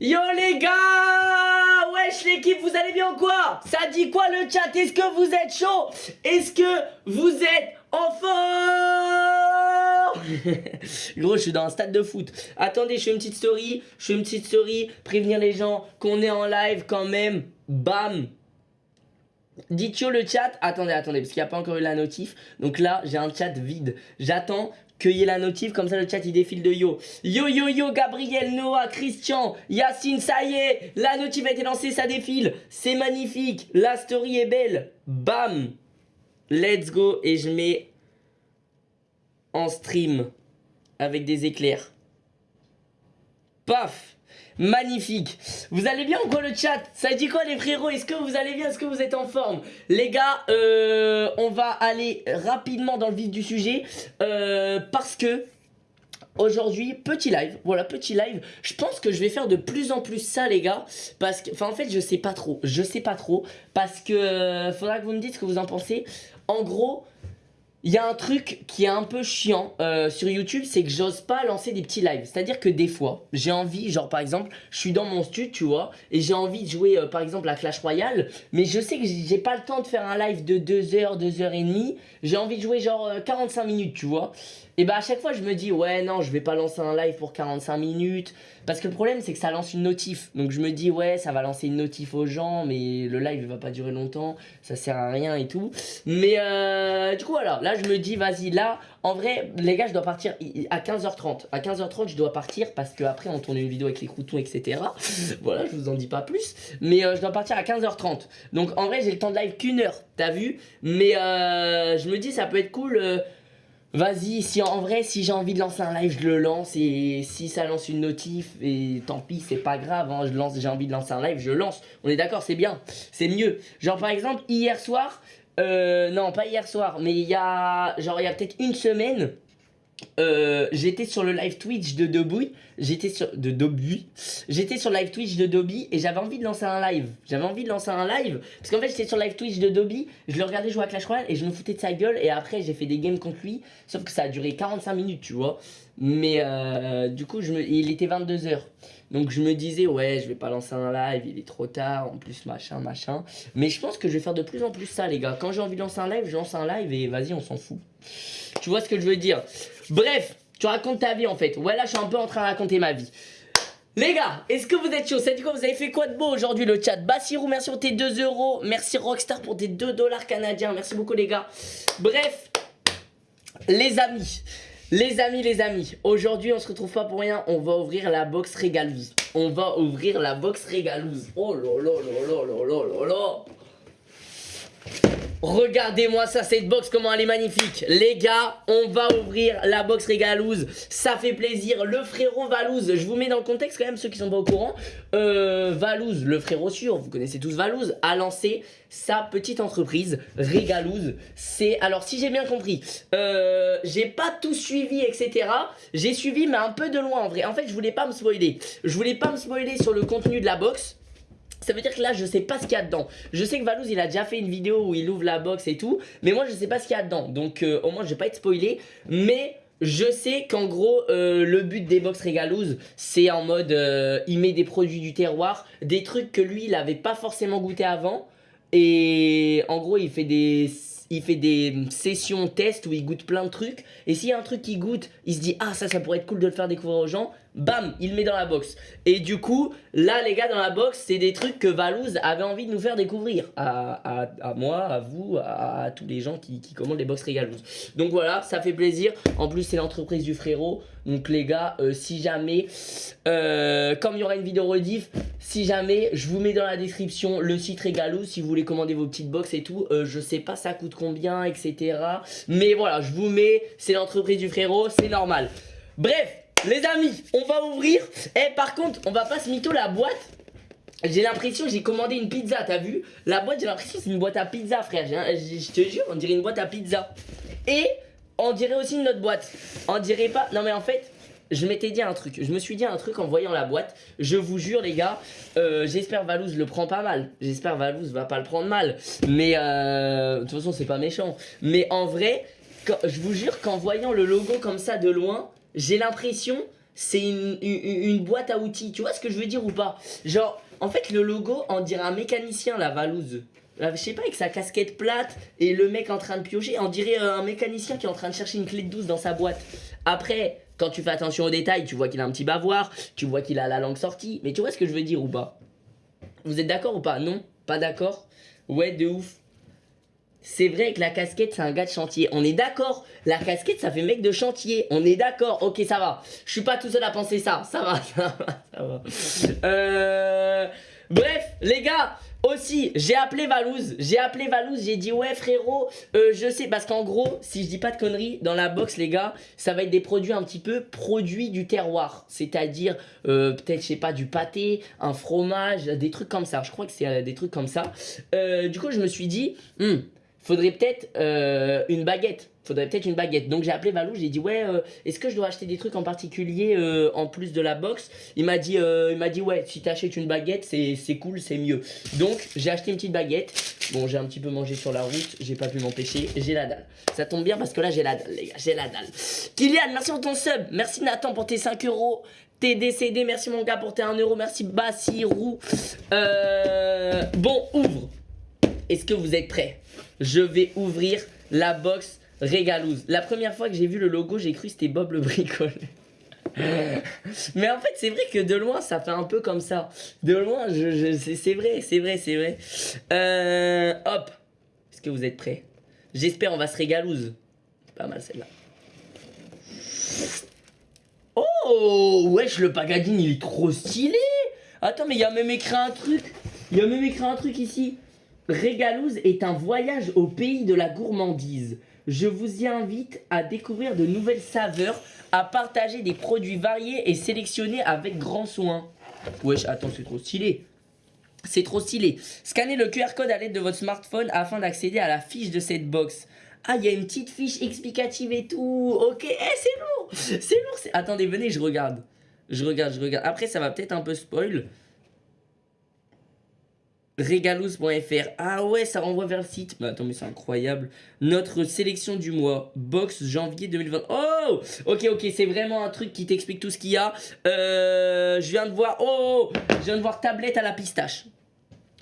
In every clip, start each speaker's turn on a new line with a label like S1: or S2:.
S1: Yo les gars Wesh l'équipe, vous allez bien ou quoi? Ça dit quoi le chat? Est-ce que vous êtes chaud? Est-ce que vous êtes en forme? Gros, je suis dans un stade de foot. Attendez, je fais une petite story. Je fais une petite story. Prévenir les gens qu'on est en live quand même. Bam Dites yo le chat. Attendez, attendez, parce qu'il n'y a pas encore eu la notif. Donc là, j'ai un chat vide. J'attends Cueillez la notif, comme ça le chat il défile de yo. Yo yo yo, Gabriel, Noah, Christian, Yacine, ça y est, la notif a été lancée, ça défile. C'est magnifique, la story est belle. Bam, let's go et je mets en stream avec des éclairs. Paf Magnifique Vous allez bien ou quoi le chat? Ça dit quoi les frérots? Est-ce que vous allez bien? Est-ce que vous êtes en forme? Les gars, euh, on va aller rapidement dans le vif du sujet euh, Parce que Aujourd'hui, petit live, voilà, petit live. Je pense que je vais faire de plus en plus ça, les gars. Parce que, enfin, en fait, je sais pas trop. Je sais pas trop. Parce que, euh, faudra que vous me dites ce que vous en pensez. En gros, il y a un truc qui est un peu chiant euh, sur YouTube, c'est que j'ose pas lancer des petits lives. C'est-à-dire que des fois, j'ai envie, genre par exemple, je suis dans mon studio, tu vois, et j'ai envie de jouer euh, par exemple à Clash Royale, mais je sais que j'ai pas le temps de faire un live de 2 heures, 2 heures et demie. J'ai envie de jouer genre 45 euh, minutes, tu vois. Et bah à chaque fois, je me dis, ouais, non, je vais pas lancer un live pour 45 minutes. Parce que le problème, c'est que ça lance une notif. Donc je me dis, ouais, ça va lancer une notif aux gens, mais le live, va pas durer longtemps. Ça sert à rien et tout. Mais euh, du coup, voilà. Là, je me dis, vas-y, là, en vrai, les gars, je dois partir à 15h30. À 15h30, je dois partir parce qu'après, on tourne une vidéo avec les croutons, etc. voilà, je vous en dis pas plus. Mais euh, je dois partir à 15h30. Donc en vrai, j'ai le temps de live qu'une heure, t'as vu Mais euh, je me dis, ça peut être cool euh, Vas-y, si en vrai, si j'ai envie de lancer un live, je le lance et si ça lance une notif, et tant pis, c'est pas grave, hein, je lance, j'ai envie de lancer un live, je lance. On est d'accord, c'est bien, c'est mieux. Genre par exemple, hier soir, euh, non pas hier soir, mais il y a, genre il y a peut-être une semaine, euh, j'étais sur le live Twitch de Dobby, j'étais sur de Dobby, j'étais sur le live Twitch de Dobby et j'avais envie de lancer un live. J'avais envie de lancer un live parce qu'en fait j'étais sur le live Twitch de Dobby, je le regardais jouer à Clash Royale et je me foutais de sa gueule et après j'ai fait des games contre lui, sauf que ça a duré 45 minutes, tu vois. Mais euh, du coup, il était 22h. Donc je me disais, ouais, je vais pas lancer un live, il est trop tard, en plus machin, machin. Mais je pense que je vais faire de plus en plus ça, les gars. Quand j'ai envie de lancer un live, je lance un live et vas-y, on s'en fout. Tu vois ce que je veux dire? Bref, tu racontes ta vie en fait. Ouais, là, je suis un peu en train de raconter ma vie. Les gars, est-ce que vous êtes chaud? C'est coup, vous avez fait quoi de beau aujourd'hui le chat? Bassirou, merci pour tes 2 euros. Merci Rockstar pour tes 2 dollars canadiens. Merci beaucoup les gars. Bref, les amis, les amis, les amis. Aujourd'hui, on se retrouve pas pour rien. On va ouvrir la box régalouse. On va ouvrir la box régalouse. Oh là là là là Regardez-moi ça, cette box, comment elle est magnifique. Les gars, on va ouvrir la box régalouse Ça fait plaisir, le frérot Valouz Je vous mets dans le contexte quand même, ceux qui sont pas au courant. Euh, Valouz, le frérot sûr, vous connaissez tous Valouz A lancé sa petite entreprise Régalouse C'est, alors si j'ai bien compris euh, J'ai pas tout suivi, etc J'ai suivi, mais un peu de loin en vrai. En fait, je voulais pas me spoiler. Je voulais pas me spoiler sur le contenu de la box ça veut dire que là je sais pas ce qu'il y a dedans Je sais que Valouz il a déjà fait une vidéo où il ouvre la box et tout Mais moi je sais pas ce qu'il y a dedans Donc euh, au moins je vais pas être spoilé Mais je sais qu'en gros euh, le but des box Régalouz c'est en mode euh, il met des produits du terroir Des trucs que lui il avait pas forcément goûté avant Et en gros il fait des il fait des sessions test où il goûte plein de trucs. Et s'il y a un truc qu'il goûte, il se dit ah ça ça pourrait être cool de le faire découvrir aux gens. Bam, il met dans la box. Et du coup, là les gars dans la box, c'est des trucs que Valouz avait envie de nous faire découvrir. À, moi, à vous, à, tous les gens qui, commandent les box Régalouz. Donc voilà, ça fait plaisir. En plus c'est l'entreprise du frérot. Donc les gars, euh, si jamais, euh, comme il y aura une vidéo rediff, si jamais, je vous mets dans la description le site Régalou si vous voulez commander vos petites box et tout. Euh, je sais pas ça coûte combien, etc. Mais voilà, je vous mets, c'est l'entreprise du frérot, c'est normal. Bref, les amis, on va ouvrir. Eh, par contre, on va pas se mytho la boîte. J'ai l'impression j'ai commandé une pizza, t'as vu? La boîte, j'ai l'impression c'est une boîte à pizza, frère. Je te jure, on dirait une boîte à pizza. Et on dirait aussi une autre boîte. On dirait pas... Non mais en fait, je m'étais dit un truc. Je me suis dit un truc en voyant la boîte. Je vous jure les gars, euh, j'espère Valouz le prend pas mal. J'espère Valouz va pas le prendre mal. Mais euh, de toute façon c'est pas méchant. Mais en vrai, je vous jure qu'en voyant le logo comme ça de loin, j'ai l'impression c'est une, une, boîte à outils. Tu vois ce que je veux dire ou pas? Genre, en fait, le logo, on dirait un mécanicien, la Valouse. Je sais pas, avec sa casquette plate et le mec en train de piocher, on dirait un mécanicien qui est en train de chercher une clé de douce dans sa boîte. Après, quand tu fais attention aux détails, tu vois qu'il a un petit bavoir, tu vois qu'il a la langue sortie, mais tu vois ce que je veux dire ou pas? Vous êtes d'accord ou pas? Non? Pas d'accord? Ouais, de ouf. C'est vrai que la casquette, c'est un gars de chantier. On est d'accord. La casquette, ça fait mec de chantier. On est d'accord. Ok, ça va. Je suis pas tout seul à penser ça. Ça va, ça va, ça va. Euh... Bref, les gars, aussi, j'ai appelé Valouz. J'ai appelé Valouz. J'ai dit, ouais, frérot, euh, je sais. Parce qu'en gros, si je dis pas de conneries, dans la box, les gars, ça va être des produits un petit peu produits du terroir. C'est-à-dire, euh, peut-être, je sais pas, du pâté, un fromage, des trucs comme ça. Je crois que c'est euh, des trucs comme ça. Euh, du coup, je me suis dit, hmm, faudrait peut-être euh, une baguette. Faudrait peut-être une baguette. Donc j'ai appelé Valou, j'ai dit ouais, euh, est-ce que je dois acheter des trucs en particulier euh, en plus de la box? Il m'a dit, il m'a dit ouais, si t'achètes une baguette, c'est cool, c'est mieux. Donc j'ai acheté une petite baguette. Bon, j'ai un petit peu mangé sur la route, j'ai pas pu m'empêcher, j'ai la dalle. Ça tombe bien parce que là j'ai la dalle, les gars, j'ai la dalle. Kylian, merci pour ton sub. Merci Nathan pour tes 5 euros. T'es décédé, merci mon gars pour tes 1 euro, merci Bassirou. Bon, ouvre. Est-ce que vous êtes prêts? Je vais ouvrir la box Régalouse. La première fois que j'ai vu le logo, j'ai cru que c'était Bob le bricole. Mais en fait, c'est vrai que de loin, ça fait un peu comme ça. De loin, je, c'est vrai, c'est vrai, c'est vrai. Euh, hop. Est-ce que vous êtes prêts? J'espère on va se régalouse. Pas mal celle-là. Oh Wesh, le pagadine, il est trop stylé Attends, mais il y a même écrit un truc. Il y a même écrit un truc ici. Régalouse est un voyage au pays de la gourmandise. Je vous y invite à découvrir de nouvelles saveurs, à partager des produits variés et sélectionnés avec grand soin. Wesh, attends, c'est trop stylé. C'est trop stylé. Scannez le QR code à l'aide de votre smartphone afin d'accéder à la fiche de cette box. Ah, il y a une petite fiche explicative et tout. Ok, eh, c'est lourd. C'est lourd. Attendez, venez, je regarde. Je regarde, je regarde. Après, ça va peut-être un peu spoil. Regalous.fr. Ah ouais, ça renvoie vers le site. Mais attends, mais c'est incroyable. Notre sélection du mois. Box janvier 2020. Oh Ok, ok, c'est vraiment un truc qui t'explique tout ce qu'il y a. Euh, je viens de voir. Oh Je viens de voir tablette à la pistache.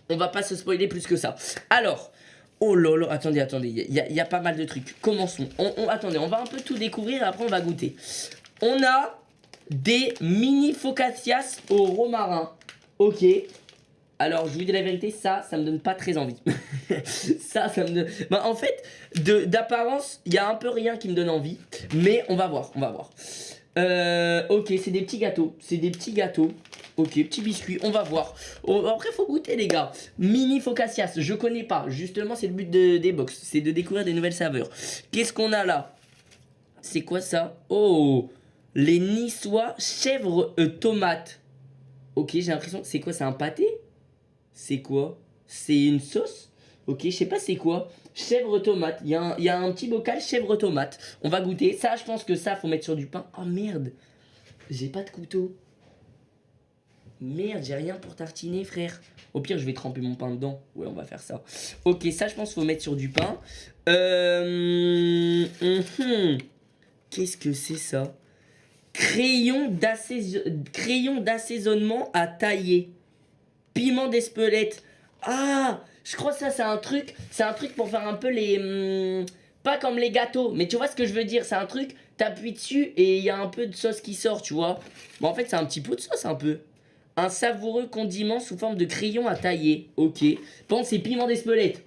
S1: On va pas se spoiler plus que ça. Alors. Oh là là, attendez, attendez, il y, a- pas mal de trucs. Commençons. On, on- attendez, on va un peu tout découvrir et après on va goûter. On a des mini focaccias au romarin. Ok. Alors, je vous dis la vérité, ça, ça me donne pas très envie. ça, ça me donne... Bah, en fait, d'apparence, il y a un peu rien qui me donne envie. Mais on va voir, on va voir. Euh, ok, c'est des petits gâteaux. C'est des petits gâteaux. Ok, petits biscuits, on va voir. Oh, après, faut goûter, les gars. Mini focaccias, je connais pas. Justement, c'est le but de- des box. C'est de découvrir des nouvelles saveurs. Qu'est-ce qu'on a là? C'est quoi ça? Oh Les niçois chèvre euh, tomate. Ok, j'ai l'impression. C'est quoi C'est un pâté? C'est quoi? C'est une sauce? Ok, je sais pas c'est quoi. Chèvre tomate. Il y, a un- petit bocal chèvre tomate. On va goûter. Ça, je pense que ça, faut mettre sur du pain. Oh merde J'ai pas de couteau. Merde, j'ai rien pour tartiner, frère. Au pire, je vais tremper mon pain dedans. Ouais, on va faire ça. Ok, ça, je pense faut mettre sur du pain. Euh... mhm. Qu'est-ce que c'est ça? Crayon d'assaisonnement à tailler. Piment d'Espelette. Ah, je crois que ça c'est un truc, c'est un truc pour faire un peu les hum, pas comme les gâteaux, mais tu vois ce que je veux dire, c'est un truc, t'appuies dessus et il y a un peu de sauce qui sort, tu vois. Bon en fait, c'est un petit pot de sauce un peu. Un savoureux condiment sous forme de crayon à tailler. OK. Bon, c'est piment d'Espelette.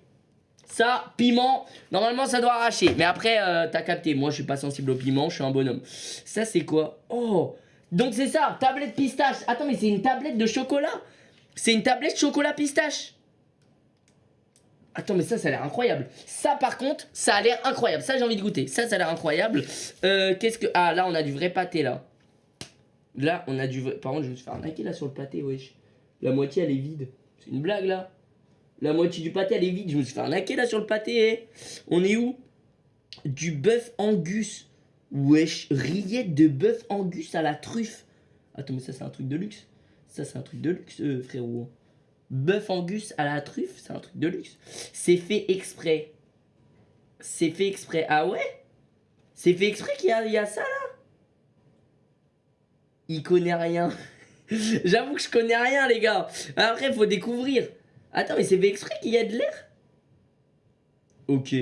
S1: Ça, piment, normalement ça doit arracher. Mais après, euh, t'as capté, moi je suis pas sensible au piment, je suis un bonhomme. Ça c'est quoi? Oh Donc c'est ça, tablette pistache. Attends, mais c'est une tablette de chocolat? C'est une tablette chocolat pistache Attends, mais ça, ça a l'air incroyable. Ça, par contre, ça a l'air incroyable. Ça, j'ai envie de goûter. Ça, ça a l'air incroyable. Euh, Qu'est-ce que... Ah, là, on a du vrai pâté, là. Là, on a du vrai... Par contre, je me faire arnaquer, là, sur le pâté, wesh. La moitié, elle est vide. C'est une blague, là. La moitié du pâté, elle est vide. Je me suis fait arnaquer, là, sur le pâté, eh. On est où? Du bœuf angus. Wesh, rillette de bœuf angus à la truffe. Attends, mais ça, c'est un truc de luxe. Ça, c'est un truc de luxe, euh, frérot. Bœuf angus à la truffe, c'est un truc de luxe. C'est fait exprès. C'est fait exprès. Ah ouais? C'est fait exprès qu'il y, a- ça là? Il connaît rien. J'avoue que je connais rien, les gars. Après, faut découvrir. Attends, mais c'est fait exprès qu'il y a de l'air? Ok.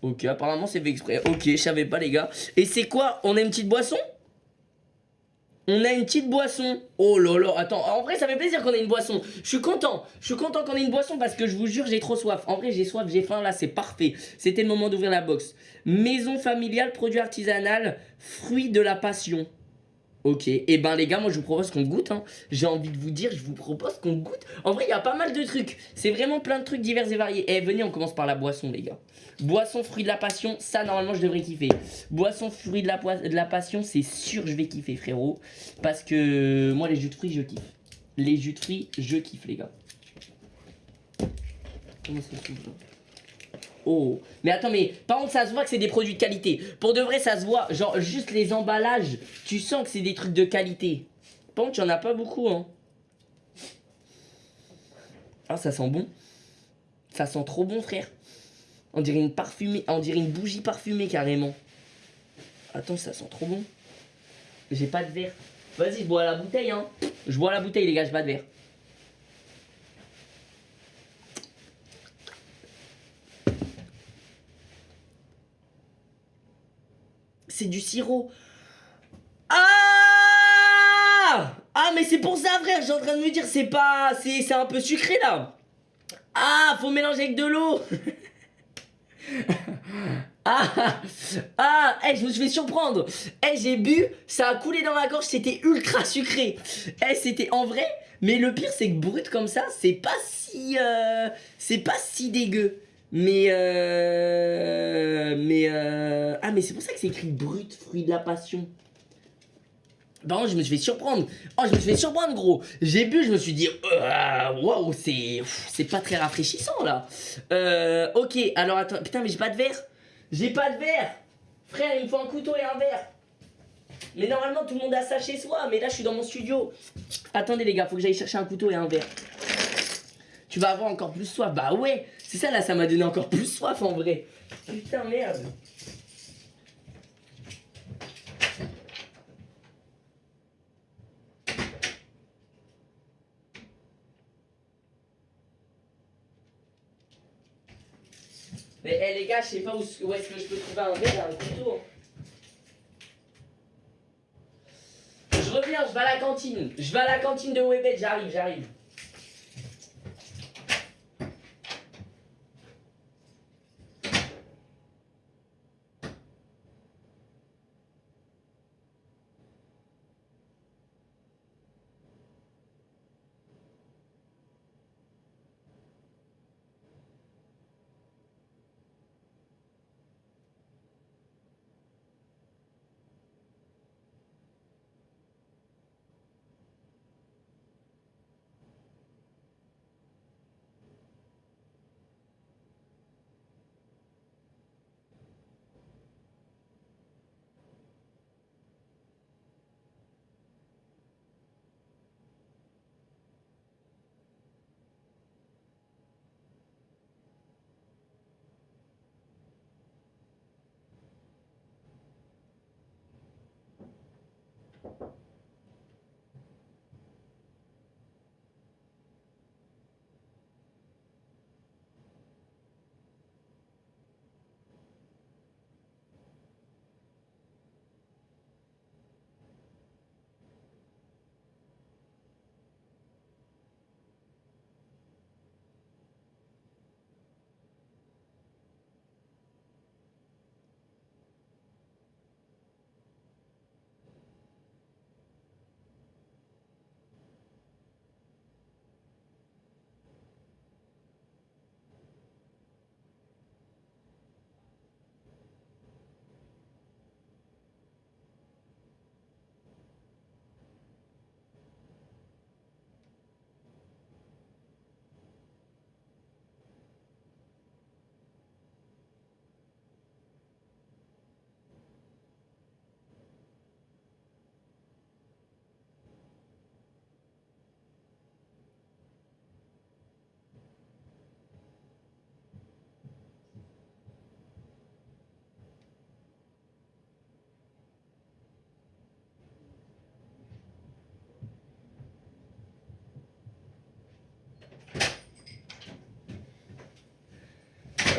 S1: Ok, apparemment c'est fait exprès. Ok, je savais pas, les gars. Et c'est quoi? On a une petite boisson? On a une petite boisson. Oh là là, attends, en vrai ça fait plaisir qu'on ait une boisson. Je suis content, je suis content qu'on ait une boisson parce que je vous jure j'ai trop soif. En vrai j'ai soif, j'ai faim là, c'est parfait. C'était le moment d'ouvrir la box. Maison familiale, produit artisanal, fruit de la passion. Ok, et eh ben les gars, moi je vous propose qu'on goûte. Hein. J'ai envie de vous dire, je vous propose qu'on goûte. En vrai, il y a pas mal de trucs. C'est vraiment plein de trucs divers et variés. Eh, venez, on commence par la boisson, les gars. Boisson fruit de la passion, ça normalement je devrais kiffer. Boisson fruit de la, passion, c'est sûr je vais kiffer, frérot. Parce que moi, les jus de fruits, je kiffe. Les jus de fruits, je kiffe, les gars. Comment ça se Oh, mais attends, mais par contre, ça se voit que c'est des produits de qualité. Pour de vrai, ça se voit. Genre, juste les emballages, tu sens que c'est des trucs de qualité. Par contre, il en a pas beaucoup, hein. Ah, ça sent bon. Ça sent trop bon, frère. On dirait une parfumée, on dirait une bougie parfumée, carrément. Attends, ça sent trop bon. J'ai pas de verre. Vas-y, je bois la bouteille, hein. Je bois la bouteille, les gars, j'ai pas de verre. C'est du sirop. Ah Ah, mais c'est pour ça, frère, j'ai en train de me dire, c'est pas... C'est un peu sucré, là. Ah, faut mélanger avec de l'eau. ah Ah hey, je me suis fait surprendre hey, j'ai bu, ça a coulé dans ma gorge, c'était ultra sucré hey, c'était en vrai, mais le pire c'est que brut comme ça, c'est pas si... Euh, c'est pas si dégueu mais euh, mais euh, ah mais c'est pour ça que c'est écrit brut fruit de la passion. Contre, je me suis fait surprendre. Oh, je me suis fait surprendre, gros. J'ai bu, je me suis dit, euh, waouh, c'est c'est pas très rafraîchissant là. Euh, ok, alors attends, putain, mais j'ai pas de verre. J'ai pas de verre. Frère, il me faut un couteau et un verre. Mais normalement, tout le monde a ça chez soi. Mais là, je suis dans mon studio. Attendez, les gars, faut que j'aille chercher un couteau et un verre. Tu vas avoir encore plus soif. Bah ouais, c'est ça là, ça m'a donné encore plus soif en vrai. Putain, merde. Mais eh, les gars, je sais pas où, est-ce que je peux trouver un verre, un couteau. Je reviens, je vais à la cantine. Je vais à la cantine de Webet, j'arrive, j'arrive.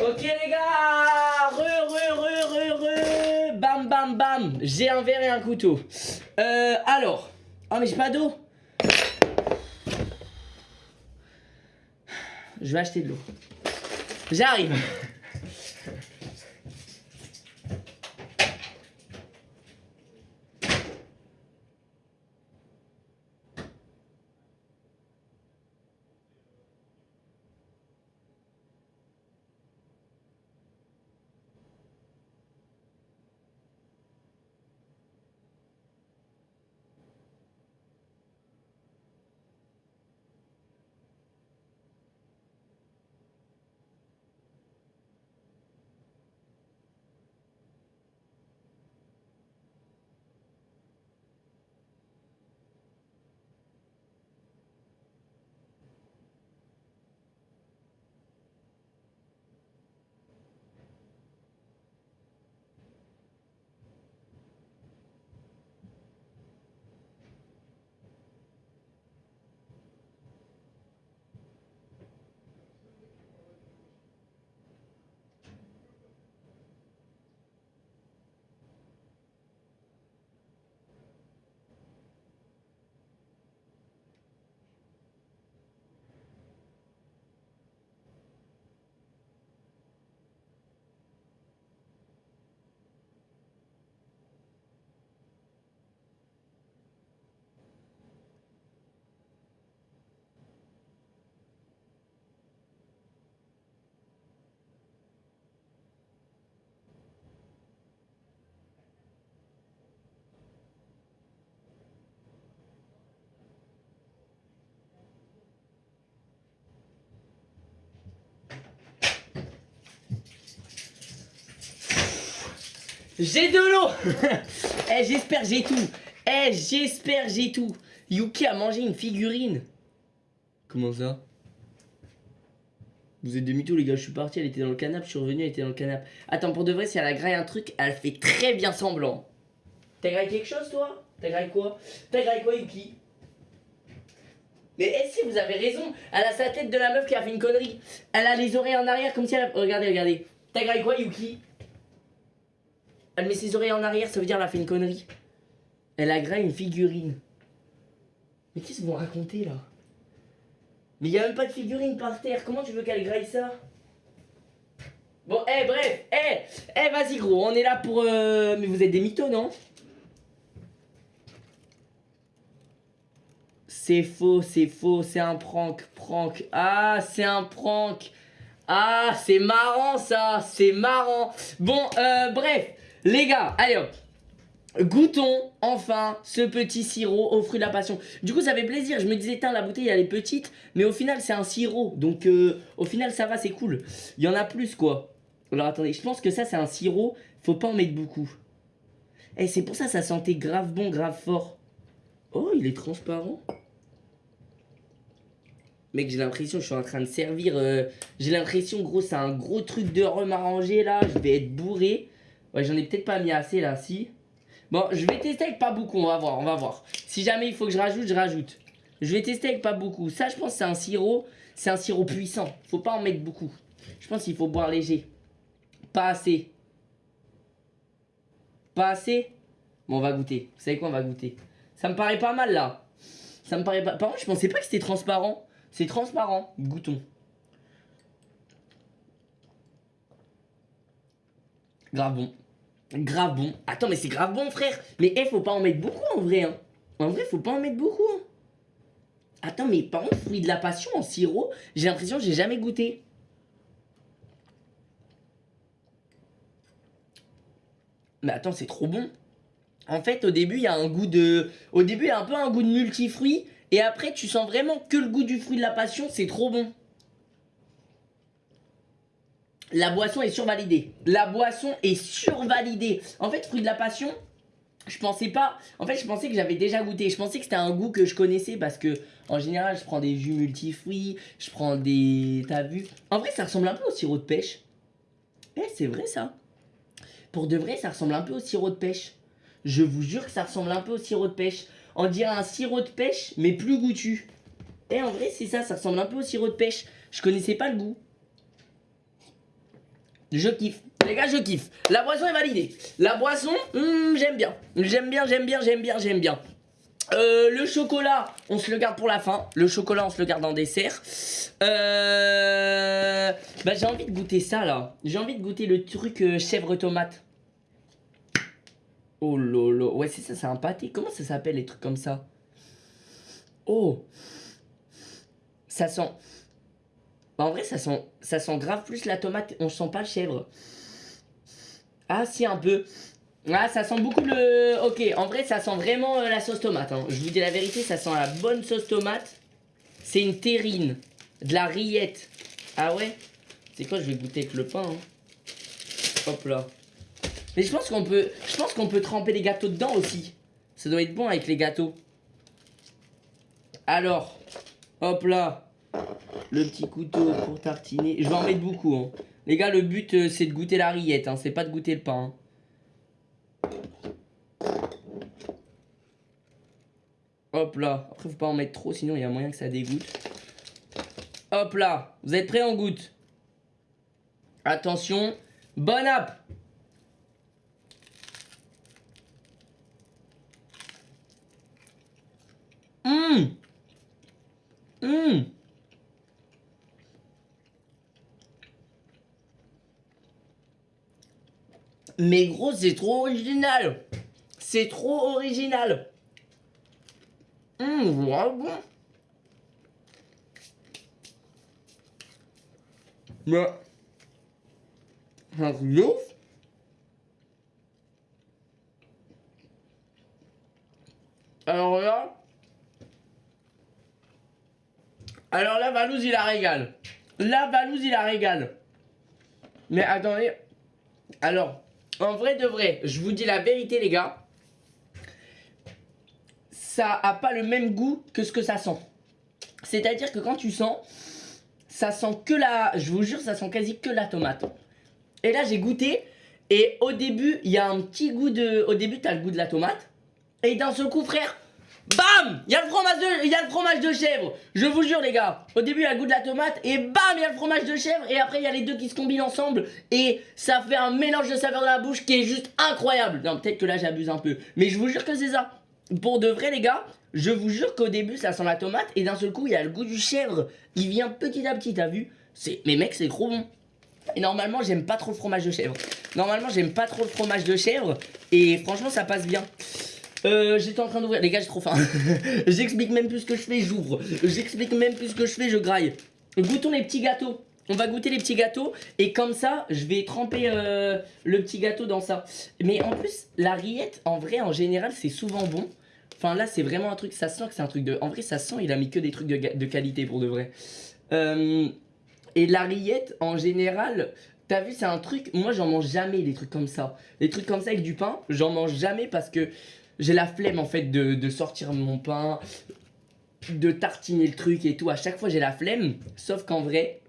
S1: Ok les gars Re, re, re, re, re Bam, bam, bam J'ai un verre et un couteau. Euh, alors... Oh mais j'ai pas d'eau Je vais acheter de l'eau. J'arrive J'ai de l'eau. Eh, j'espère j'ai tout. Eh, j'espère j'ai tout. Yuki a mangé une figurine. Comment ça? Vous êtes de mythos les gars, je suis parti, elle était dans le canapé, je suis revenu, elle était dans le canapé. Attends, pour de vrai, si elle a graillé un truc, elle fait très bien semblant. T'as graillé quelque chose toi? T'as graillé quoi? T'as graillé quoi Yuki? Mais si vous avez raison, elle a sa tête de la meuf qui a fait une connerie. Elle a les oreilles en arrière comme si elle... Regardez, regardez. T'as graillé quoi Yuki? Elle met ses oreilles en arrière, ça veut dire qu'elle a fait une connerie. Elle a graillé une figurine. Mais qu'est-ce qu'ils vont raconter là? Mais il n'y a même pas de figurine par terre. Comment tu veux qu'elle graille ça? Bon, eh, bref, eh, eh, vas-y gros, on est là pour... Euh, mais vous êtes des mythos, non? C'est faux, c'est faux, c'est un prank, prank. Ah, c'est un prank. Ah, c'est marrant ça, c'est marrant. Bon, euh, bref, les gars, allez hop. Goûtons enfin ce petit sirop au fruit de la passion. Du coup, ça fait plaisir. Je me disais, tiens, la bouteille, elle est petite. Mais au final, c'est un sirop. Donc, euh, au final, ça va, c'est cool. Il y en a plus, quoi. Alors, attendez, je pense que ça, c'est un sirop. Faut pas en mettre beaucoup. Et eh, c'est pour ça ça sentait grave bon, grave fort. Oh, il est transparent. Mec, j'ai l'impression je suis en train de servir... Euh, j'ai l'impression, gros, c'est un gros truc de rhum arrangé, là. Je vais être bourré. Ouais, j'en ai peut-être pas mis assez là, si. Bon, je vais tester avec pas beaucoup, on va voir, on va voir. Si jamais il faut que je rajoute, je rajoute. Je vais tester avec pas beaucoup. Ça, je pense c'est un sirop, c'est un sirop puissant. Faut pas en mettre beaucoup. Je pense qu'il faut boire léger. Pas assez. Pas assez? Bon, on va goûter. Vous savez quoi, on va goûter. Ça me paraît pas mal, là. Ça me paraît pas... Par contre, je pensais pas que c'était transparent. C'est transparent. Goûtons. Grave bon. Grave bon. Attends, mais c'est grave bon, frère. Mais eh, faut pas en mettre beaucoup en vrai. Hein. En vrai, faut pas en mettre beaucoup. Hein. Attends, mais par contre, fruit de la passion en sirop, j'ai l'impression que j'ai jamais goûté. Mais attends, c'est trop bon. En fait, au début, il y a un goût de... Au début, il y a un peu un goût de multifruit. Et après, tu sens vraiment que le goût du fruit de la passion. C'est trop bon. La boisson est survalidée. La boisson est survalidée. En fait, fruit de la passion, je pensais pas... En fait, je pensais que j'avais déjà goûté. Je pensais que c'était un goût que je connaissais parce que, en général, je prends des jus multifruits, je prends des... T'as vu? En vrai, ça ressemble un peu au sirop de pêche. Eh, c'est vrai, ça. Pour de vrai, ça ressemble un peu au sirop de pêche. Je vous jure que ça ressemble un peu au sirop de pêche. On dirait un sirop de pêche, mais plus goûtu. Eh, en vrai, c'est ça, ça ressemble un peu au sirop de pêche. Je connaissais pas le goût. Je kiffe. Les gars, je kiffe. La boisson est validée. La boisson, hmm, j'aime bien. J'aime bien, j'aime bien, j'aime bien, j'aime bien. Euh, le chocolat, on se le garde pour la fin. Le chocolat, on se le garde en dessert. Euh, bah, j'ai envie de goûter ça, là. J'ai envie de goûter le truc euh, chèvre tomate. Oh lolo. Ouais, c'est ça, c'est un pâté. Comment ça s'appelle, les trucs comme ça? Oh Ça sent... Bah, en vrai, ça sent, ça sent grave plus la tomate. On sent pas le chèvre. Ah, si, un peu. Ah, ça sent beaucoup le... Ok, en vrai, ça sent vraiment euh, la sauce tomate. Hein. Je vous dis la vérité, ça sent la bonne sauce tomate. C'est une terrine. De la rillette. Ah ouais? C'est quoi, je vais goûter avec le pain. Hein? Hop là. Mais je pense qu'on peut... Je pense qu'on peut tremper les gâteaux dedans aussi. Ça doit être bon avec les gâteaux. Alors, hop là. Le petit couteau pour tartiner. Je vais en mettre beaucoup. Hein. Les gars, le but, euh, c'est de goûter la rillette. Hein. C'est pas de goûter le pain. Hop là. Après, faut pas en mettre trop, sinon il y a moyen que ça dégoûte. Hop là. Vous êtes prêts en goutte Attention. Bonne app Hum Hum Mais gros, c'est trop original C'est trop original Hum, voilà bon Mais... Un Alors là... Alors là, Valouz, il la régale. Là, Valouz, il la régale. Mais attendez. Alors, en vrai de vrai, je vous dis la vérité, les gars. Ça a pas le même goût que ce que ça sent. C'est-à-dire que quand tu sens, ça sent que la... Je vous jure, ça sent quasi que la tomate. Et là, j'ai goûté. Et au début, il y a un petit goût de... Au début, tu as le goût de la tomate. Et d'un seul coup, frère, BAM Il y a le fromage de, y a le fromage de chèvre. Je vous jure les gars. Au début il y a le goût de la tomate et bam il y a le fromage de chèvre et après il y a les deux qui se combinent ensemble et ça fait un mélange de saveurs dans la bouche qui est juste incroyable. Non peut-être que là j'abuse un peu, mais je vous jure que c'est ça. Pour de vrai les gars, je vous jure qu'au début ça sent la tomate et d'un seul coup il y a le goût du chèvre. Il vient petit à petit, t'as vu? C'est, mais mec c'est trop bon. Et normalement j'aime pas trop le fromage de chèvre. Normalement j'aime pas trop le fromage de chèvre et franchement ça passe bien. Euh, j'étais en train d'ouvrir. Les gars, j'ai trop faim. J'explique même plus ce que je fais, j'ouvre. J'explique même plus ce que je fais, je graille. Goûtons les petits gâteaux. On va goûter les petits gâteaux et comme ça, je vais tremper euh, le petit gâteau dans ça. Mais en plus, la rillette, en vrai, en général, c'est souvent bon. Enfin là, c'est vraiment un truc, ça sent que c'est un truc de... En vrai, ça sent, il a mis que des trucs de, qualité pour de vrai. Euh, et la rillette, en général, t'as vu, c'est un truc... Moi, j'en mange jamais des trucs comme ça. Des trucs comme ça avec du pain, j'en mange jamais parce que j'ai la flemme en fait de, sortir mon pain, de tartiner le truc et tout. À chaque fois j'ai la flemme, sauf qu'en vrai,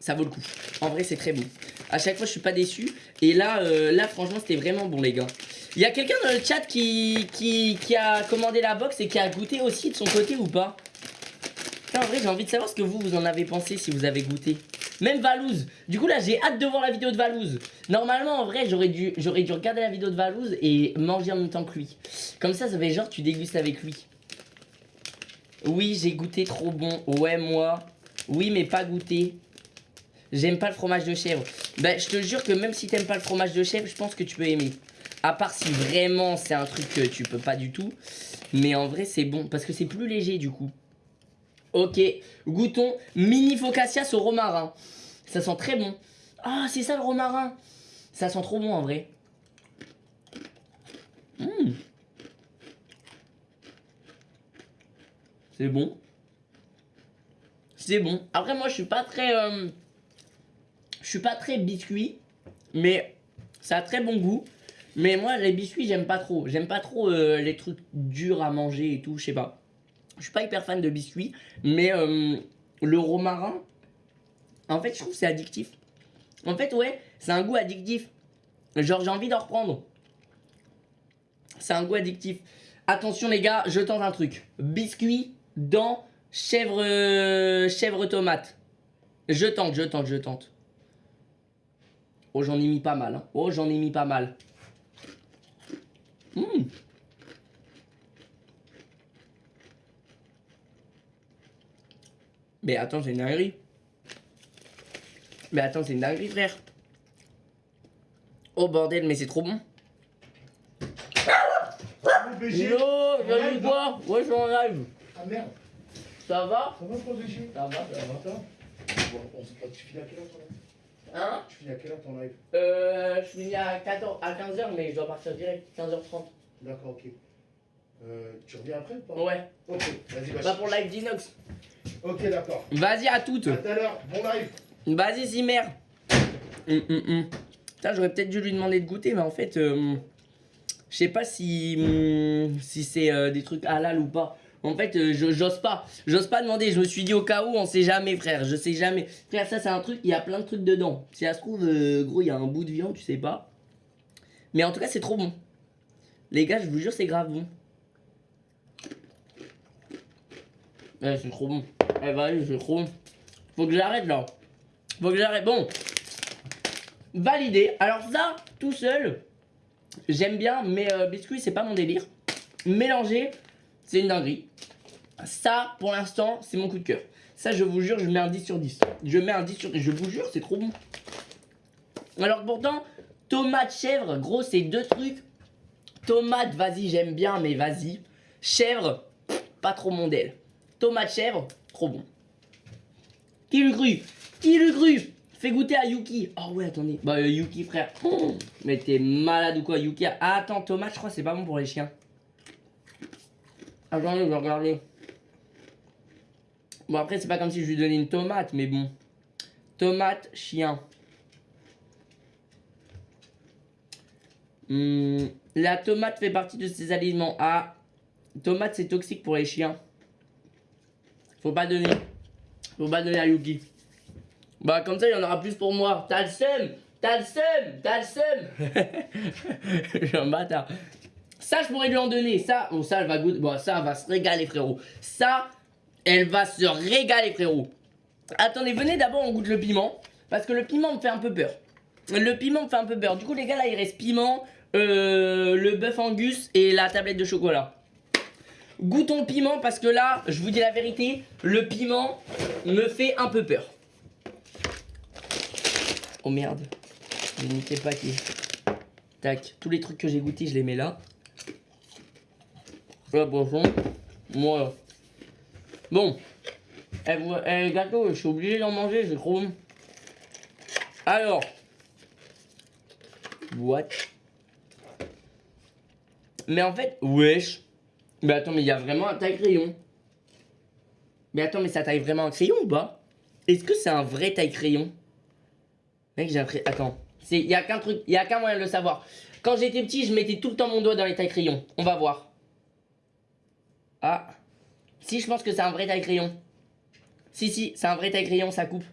S1: ça vaut le coup. En vrai c'est très bon. À chaque fois je suis pas déçu. Et là, euh, franchement c'était vraiment bon les gars. Il y a quelqu'un dans le chat qui, qui, qui, a commandé la box et qui a goûté aussi de son côté ou pas? En vrai j'ai envie de savoir ce que vous, vous en avez pensé si vous avez goûté. Même Valouz. Du coup, là, j'ai hâte de voir la vidéo de Valouz. Normalement, en vrai, j'aurais dû, regarder la vidéo de Valouz et manger en même temps que lui. Comme ça, ça fait genre, tu dégustes avec lui. Oui, j'ai goûté trop bon. Ouais, moi. Oui, mais pas goûté. J'aime pas le fromage de chèvre. Ben, je te jure que même si t'aimes pas le fromage de chèvre, je pense que tu peux aimer. À part si vraiment c'est un truc que tu peux pas du tout. Mais en vrai, c'est bon. Parce que c'est plus léger, du coup. Ok, goûtons mini focaccia au romarin. Ça sent très bon. Ah, c'est ça le romarin. Ça sent trop bon en vrai. Mmh. C'est bon. C'est bon. Après moi je suis pas très... Euh, je suis pas très biscuit. Mais ça a très bon goût. Mais moi les biscuits j'aime pas trop. J'aime pas trop euh, les trucs durs à manger et tout. Je sais pas. Je suis pas hyper fan de biscuits, mais euh, le romarin, en fait, je trouve c'est addictif. En fait, ouais, c'est un goût addictif. Genre, j'ai envie d'en reprendre. C'est un goût addictif. Attention, les gars, je tente un truc. Biscuit dans chèvre, chèvre tomate. Je tente, je tente, je tente. Oh, j'en ai mis pas mal. Hein. Oh, j'en ai mis pas mal. Mmh. Mais attends, c'est une dinguerie. Mais attends, c'est une dinguerie, frère. Oh bordel, mais c'est trop bon. Yo, salut quoi Ouais, je suis en live.
S2: Ah merde,
S1: Ça va?
S2: Ça va BG
S1: Ça va, ça va.
S2: On se- tu finis à quelle heure ton live
S1: Hein?
S2: Tu finis à quelle heure ton live?
S1: Euh, je finis à 14, à 15h, mais je dois partir direct, 15h30.
S2: D'accord, ok. Euh, tu reviens après ou pas?
S1: Ouais,
S2: Ok, vas-y, vas-y.
S1: pas pour le live d'Inox.
S2: Ok, d'accord.
S1: Vas-y à toutes.
S2: À tout à l'heure, bon live.
S1: Vas-y, Zimmer. Hum. Putain, j'aurais peut-être dû lui demander de goûter, mais en fait, euh, je sais pas si, hum, si c'est euh, des trucs halal ou pas. En fait, euh, j'ose pas. J'ose pas demander. Je me suis dit au cas où, on sait jamais, frère. Je sais jamais. Frère, ça, c'est un truc, il y a plein de trucs dedans. Si ça se trouve, gros, il y a un bout de viande, tu sais pas. Mais en tout cas, c'est trop bon. Les gars, je vous jure, c'est grave bon. Ouais, c'est trop bon. Eh, vas-y, c'est trop bon. Faut que j'arrête là. Faut que j'arrête. Bon. Validé. Alors ça, tout seul, j'aime bien, mais euh, biscuit, c'est pas mon délire. Mélanger, c'est une dinguerie. Ça, pour l'instant, c'est mon coup de cœur. Ça, je vous jure, je mets un 10 sur 10. Je mets un 10 sur 10. Je vous jure, c'est trop bon. Alors pourtant, tomate, chèvre, gros, c'est deux trucs. Tomate, vas-y, j'aime bien, mais vas-y. Chèvre, pas trop mon dél. Tomate, chèvre, trop bon. Qui l'eût cru? Qui cru? Fais goûter à Yuki. Oh ouais, attendez. Bah, euh, Yuki, frère. Mais t'es malade ou quoi, Yuki? Attends, tomate, je crois c'est pas bon pour les chiens. Attendez, je vais regarder. Bon, après, c'est pas comme si je lui donnais une tomate, mais bon. Tomate, chien. Hmm, la tomate fait partie de ces aliments. Ah, tomate, c'est toxique pour les chiens. Faut pas donner. Faut pas donner à Yuki. Bah comme ça il y en aura plus pour moi. T'as le seum T'as le seum T'as le seum suis un bâtard. Ça je pourrais lui en donner. Ça, bon ça elle va goûter. Ça va se régaler frérot. Ça, elle va se régaler frérot. Attendez, venez d'abord on goûte le piment. Parce que le piment me fait un peu peur. Le piment me fait un peu peur. Du coup les gars là il reste piment, euh, le bœuf angus et la tablette de chocolat. Goûtons le piment parce que là, je vous dis la vérité, le piment me fait un peu peur. Oh merde, j'ai niqué le paquet. Tac, tous les trucs que j'ai goûtés, je les mets là. La poisson. Voilà. Bon. Eh, eh, gâteau, je suis obligé d'en manger, c'est trop. Alors. What? Mais en fait, wesh. Mais attends, mais il y a vraiment un taille-crayon. Mais attends, mais ça taille vraiment un crayon ou pas? Est-ce que c'est un vrai taille-crayon Mec, j'ai l'impression... Attends. Il y a qu'un truc, il a qu'un moyen de le savoir. Quand j'étais petit, je mettais tout le temps mon doigt dans les taille-crayons. On va voir. Ah. Si, je pense que c'est un vrai taille-crayon. Si, si, c'est un vrai taille-crayon, ça coupe.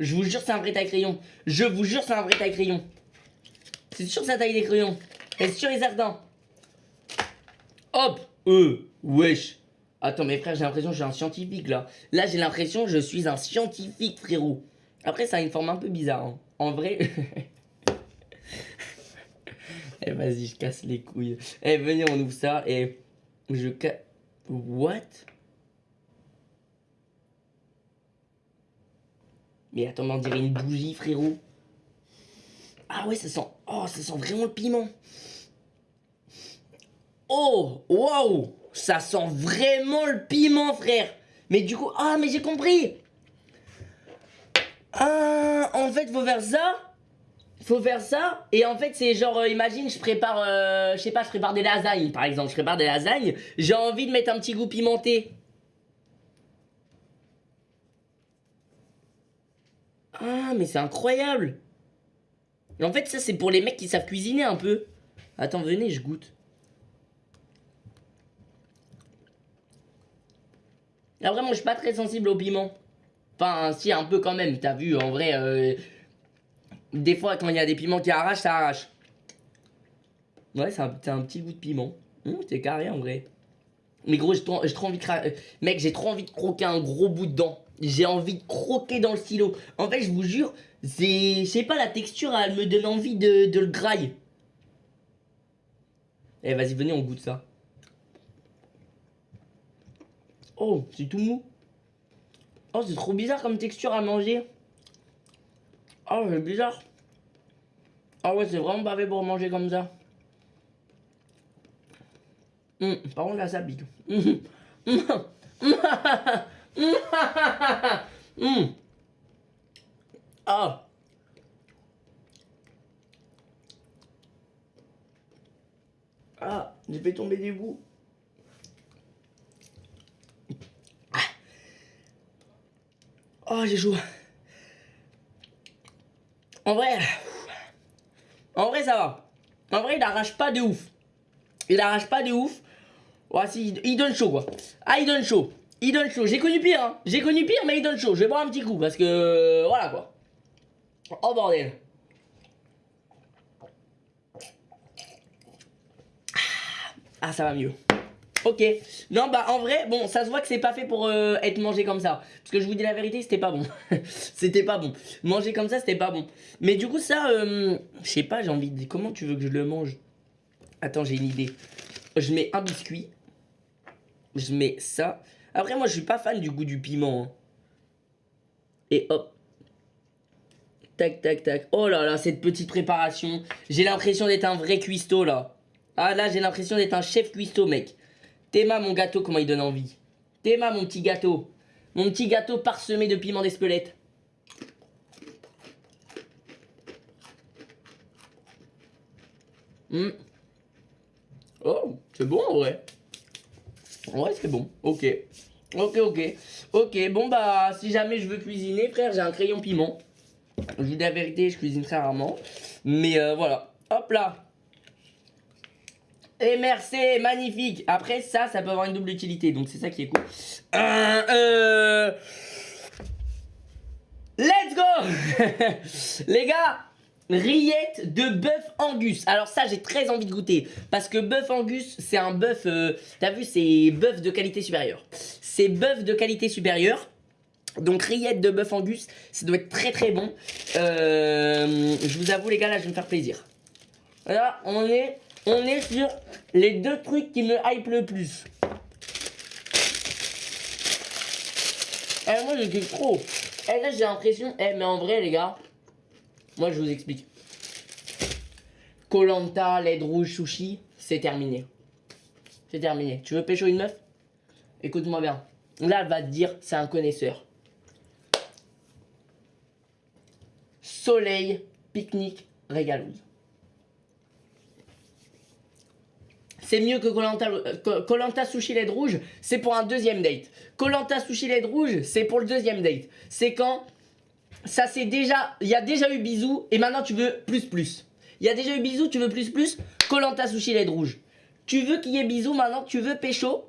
S1: Je vous jure, c'est un vrai taille-crayon. Je vous jure, c'est un vrai taille-crayon. C'est sûr que ça taille des crayons. C'est sûr et certain? Hop Euh, wesh. Attends, mes frères, j'ai l'impression que je suis un scientifique là. Là, j'ai l'impression que je suis un scientifique, frérot. Après, ça a une forme un peu bizarre. hein. En vrai. eh, vas-y, je casse les couilles. Eh, venez, on ouvre ça et je casse. What? Mais attends, on dirait une bougie, frérot. Ah ouais, ça sent. Oh, ça sent vraiment le piment. Oh, waouh Ça sent vraiment le piment, frère. Mais du coup, ah, mais j'ai compris. Ah, en fait, faut faire ça faut faire ça et en fait c'est genre euh, imagine je prépare euh, je sais pas je prépare des lasagnes par exemple. Je prépare des lasagnes j'ai envie de mettre un petit goût pimenté. Ah mais c'est incroyable. En fait ça c'est pour les mecs qui savent cuisiner un peu. Attends venez je goûte Après, moi, je suis pas très sensible au piment. Enfin, si, un peu quand même. T'as vu, en vrai, euh, des fois, quand il y a des piments qui arrachent, ça arrache. Ouais, c'est un, un petit goût de piment. Hum, c'est carré, en vrai. Mais gros, j'ai trop, envie de Mec, j'ai trop envie de croquer un gros bout de j'ai envie de croquer dans le stylo. En fait, je vous jure, c'est, je sais pas, la texture, elle me donne envie de, de le grailler. Eh, vas-y, venez, on goûte ça. Oh, c'est tout mou. Oh, c'est trop bizarre comme texture à manger. Oh, c'est bizarre. Ah ouais, c'est vraiment fait pour manger comme ça. Hum, par contre, là, ça hum, hum. Ah. Ah, j'ai fait tomber des bouts. Oh, j'ai chaud. En vrai, en vrai, ça va. En vrai, il arrache pas de ouf. Il arrache pas de ouf. Ouais, si, il donne chaud, quoi. Ah, il donne chaud. Il donne chaud. J'ai connu pire, hein. J'ai connu pire, mais il donne chaud. Je vais boire un petit coup, parce que... Voilà, quoi. Oh, bordel. Ah, ça va mieux. Ok. Non, bah en vrai, bon, ça se voit que c'est pas fait pour euh, être mangé comme ça. Parce que je vous dis la vérité, c'était pas bon. c'était pas bon. Manger comme ça, c'était pas bon. Mais du coup, ça, euh, je sais pas, j'ai envie de comment tu veux que je le mange? Attends, j'ai une idée. Je mets un biscuit. Je mets ça. Après, moi, je suis pas fan du goût du piment. hein. Et hop. Tac, tac, tac. Oh là là, cette petite préparation. J'ai l'impression d'être un vrai cuistot, là. Ah là, j'ai l'impression d'être un chef cuistot, mec. Théma, mon gâteau, comment il donne envie. Théma, mon petit gâteau. Mon petit gâteau parsemé de piment d'Espelette. Hmm. Oh, c'est bon en vrai. Ouais, c'est bon. Ok. Ok, ok. Ok, bon bah, si jamais je veux cuisiner, frère, j'ai un crayon piment. Je vous dis la vérité, je cuisine très rarement. Mais euh, voilà. Hop là. Et merci, magnifique. Après ça, ça peut avoir une double utilité, donc c'est ça qui est cool. Euh, euh, Let's go Les gars, rillettes de bœuf angus. Alors ça, j'ai très envie de goûter. Parce que bœuf angus, c'est un bœuf... euh, T'as vu, c'est bœuf de qualité supérieure. C'est bœuf de qualité supérieure. Donc rillettes de bœuf angus, ça doit être très très bon. Je vous avoue les gars, là, je vais me faire plaisir. Là, on est, on est sur les deux trucs qui me hype le plus. Eh, moi, je kiffe trop. Eh, là, j'ai l'impression... Eh, mais en vrai, les gars, moi, je vous explique. Colanta, LED rouge, sushi, c'est terminé. C'est terminé. Tu veux pécho une meuf? Écoute-moi bien. Là, elle va te dire, c'est un connaisseur. Soleil, pique-nique, régalouse. C'est mieux que Colanta Colanta Sushi LED rouge, c'est pour un deuxième date. Colanta Sushi LED rouge, c'est pour le deuxième date. C'est quand ça c'est déjà, il y a déjà eu bisous et maintenant tu veux plus plus. Il y a déjà eu bisous, tu veux plus plus. Colanta Sushi LED rouge. Tu veux qu'il y ait bisous maintenant, tu veux pécho.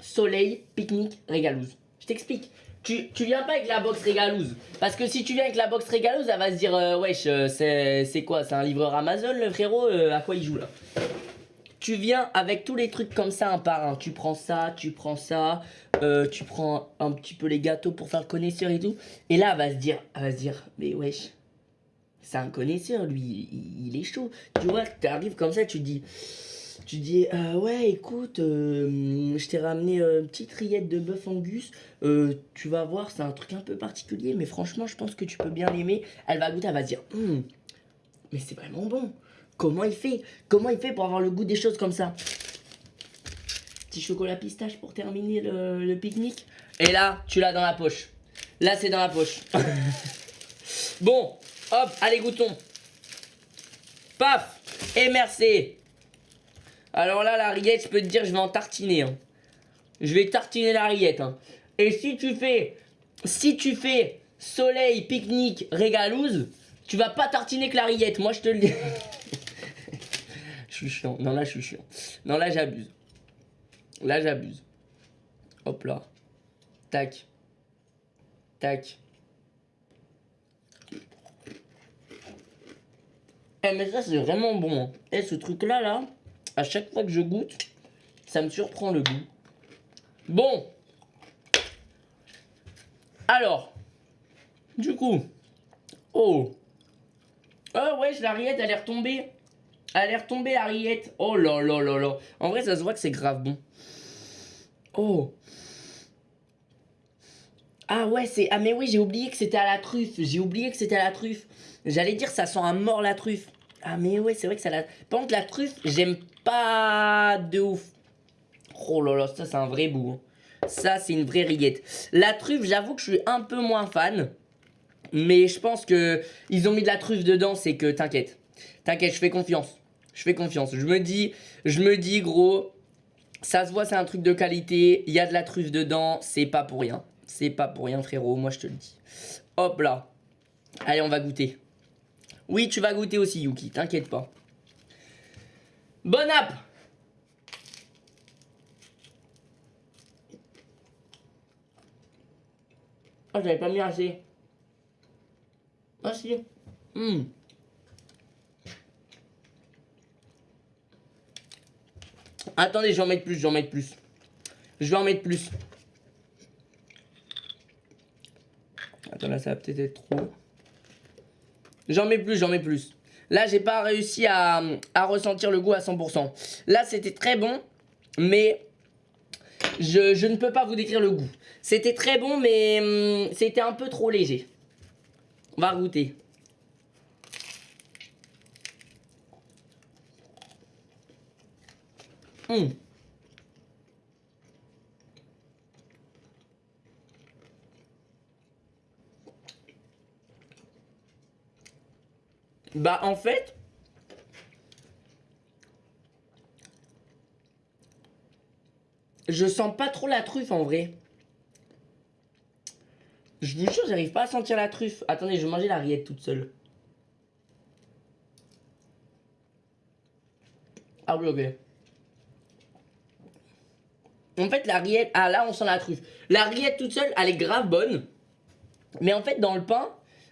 S1: Soleil, pique-nique, régalouse. Je t'explique. Tu, tu viens pas avec la box régalouse. Parce que si tu viens avec la box régalouse, elle va se dire euh, Wesh, euh, c'est c'est quoi? C'est un livreur Amazon, le frérot euh, À quoi il joue là? Tu viens avec tous les trucs comme ça, un par un. Tu prends ça, tu prends ça. euh, tu prends un petit peu les gâteaux pour faire le connaisseur et tout. Et là, elle va se dire Elle va se dire Mais wesh, c'est un connaisseur, lui, il, est chaud. Tu vois, tu arrives comme ça, tu dis. Tu dis, euh, ouais, écoute, euh, je t'ai ramené une petite rillette de bœuf angus. Tu vas voir, c'est un truc un peu particulier, mais franchement, je pense que tu peux bien l'aimer. Elle va goûter, elle va se dire, Hum, mais c'est vraiment bon. Comment il fait? Comment il fait pour avoir le goût des choses comme ça? Petit chocolat pistache pour terminer le, le pique-nique. Et là, tu l'as dans la poche. Là, c'est dans la poche. bon, hop, allez, goûtons. Paf Et merci alors là, la rillette, je peux te dire, je vais en tartiner. hein. Je vais tartiner la rillette. hein. Et si tu fais, si tu fais soleil, pique-nique, régalouse, tu vas pas tartiner que la rillette. Moi, je te le dis. chiant. Non, là, je suis chiant. Non, là, j'abuse. Là, j'abuse. Hop là. Tac. Tac. Eh, mais ça, c'est vraiment bon. hein. Eh, ce truc-là, là à chaque fois que je goûte, ça me surprend le goût. Bon. Alors, du coup, oh, oh ouais, la rillette, elle est retombée. Est retombée, la rillette. Oh là là là là. En vrai, ça se voit que c'est grave bon. Oh. Ah ouais, c'est... Ah mais oui, j'ai oublié que c'était à la truffe. J'ai oublié que c'était à la truffe. J'allais dire, ça sent à mort la truffe. Ah mais ouais, c'est vrai que ça la... Par contre, la truffe, j'aime pas de ouf. Oh là là, ça c'est un vrai bout. hein. Ça, c'est une vraie rillette. La truffe, j'avoue que je suis un peu moins fan. Mais je pense que ils ont mis de la truffe dedans, c'est que t'inquiète. T'inquiète, je fais confiance. Je fais confiance. Je me dis, je me dis gros, ça se voit, c'est un truc de qualité. Il y a de la truffe dedans, c'est pas pour rien. C'est pas pour rien, frérot, moi je te le dis. Hop là. Allez, on va goûter. Oui, tu vas goûter aussi, Yuki, t'inquiète pas. Bon app Oh, j'avais pas mis assez. Ah si. Attendez, je vais en mettre plus, je vais en mettre plus. Je vais en mettre plus. Attends, là, ça va peut-être être trop. J'en mets plus, j'en mets plus. Là, j'ai pas réussi à, à ressentir le goût à 100%. Là, c'était très bon, mais je, je ne peux pas vous décrire le goût. C'était très bon, mais hum, c'était un peu trop léger. On va goûter. Hum. Bah en fait, je sens pas trop la truffe en vrai. Je vous jure, j'arrive pas à sentir la truffe. Attendez, je vais manger la rillette toute seule. Ah oui, ok. En fait, la rillette... Ah, là, on sent la truffe. La rillette toute seule, elle est grave bonne. Mais en fait, dans le pain,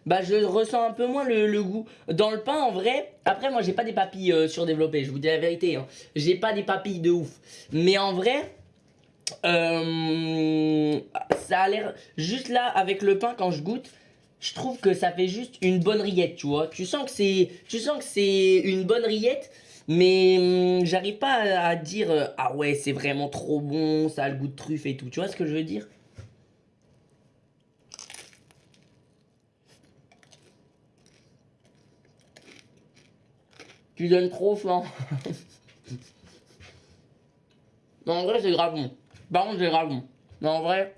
S1: bah, je ressens un peu moins le, goût. Dans le pain, en vrai... Après, moi, j'ai pas des papilles euh, surdéveloppées. Je vous dis la vérité. Hein. J'ai pas des papilles de ouf. Mais en vrai... Euh, ça a l'air juste là avec le pain quand je goûte je trouve que ça fait juste une bonne rillette tu vois tu sens que c'est tu sens que c'est une bonne rillette mais hum, j'arrive pas à, dire euh, ah ouais c'est vraiment trop bon ça a le goût de truffe et tout tu vois ce que je veux dire? Tu donnes trop faim non en vrai c'est grave bon par contre, c'est grave bon. Mais en vrai,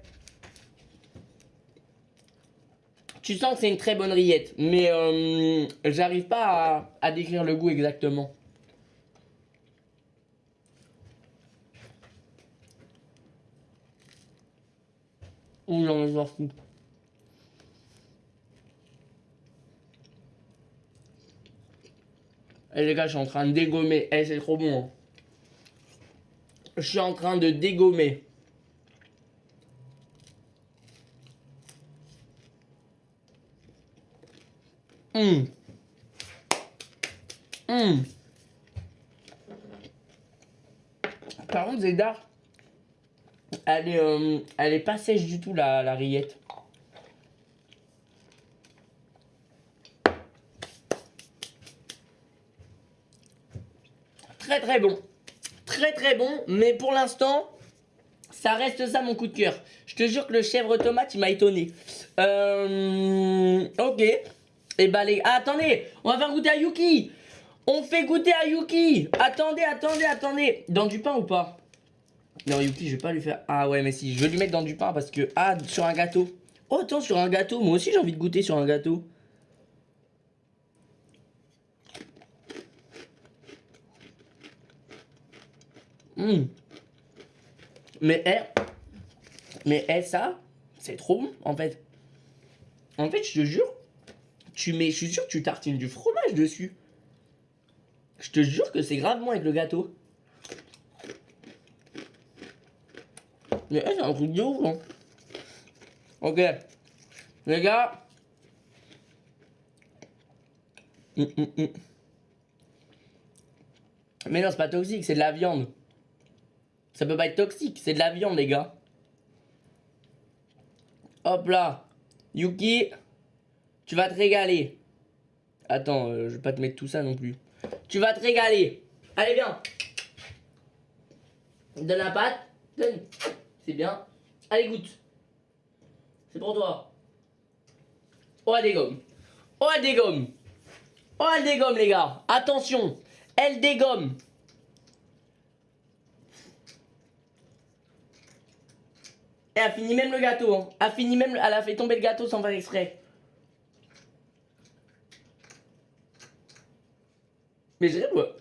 S1: tu sens que c'est une très bonne rillette. Mais euh, j'arrive pas à décrire le goût exactement. Ouh, j'en ai sorti. Eh les gars, je suis en train de dégommer. Eh, c'est trop bon. hein. Je suis en train de dégommer. Hum. Par contre, Zedar, elle est, euh, elle pas sèche du tout, la, la rillette. Très très bon. Très très bon, mais pour l'instant, ça reste ça mon coup de cœur. Je te jure que le chèvre tomate, il m'a étonné. Euh, ok. Et bah les... Ah, attendez, on va faire goûter à Yuki. On fait goûter à Yuki. Attendez, attendez, attendez. Dans du pain ou pas? Non, Yuki, je vais pas lui faire... Ah ouais, mais si, je vais lui mettre dans du pain parce que... Ah, sur un gâteau. Oh, attends, sur un gâteau. Moi aussi, j'ai envie de goûter sur un gâteau. Hum. Mais eh, mais eh, ça, c'est trop bon en fait. En fait, je te jure, tu mets, je suis sûr que tu tartines du fromage dessus. Je te jure que c'est grave bon avec le gâteau. Mais eh, c'est un truc de ouf. Ok, les gars. Hum, hum, hum. Mais non, c'est pas toxique, c'est de la viande. Ça peut pas être toxique, c'est de la viande, les gars. Hop là. Yuki, tu vas te régaler. Attends, euh, je vais pas te mettre tout ça non plus. Tu vas te régaler. Allez, viens. Donne la pâte. Donne. C'est bien. Allez, goûte. C'est pour toi. Oh, elle dégomme. Oh, elle dégomme. Oh, elle dégomme, les gars. Attention. Elle dégomme. Elle a fini même le gâteau. Hein. Elle a fini même. Elle a fait tomber le gâteau sans faire exprès. Mais rêve, moi.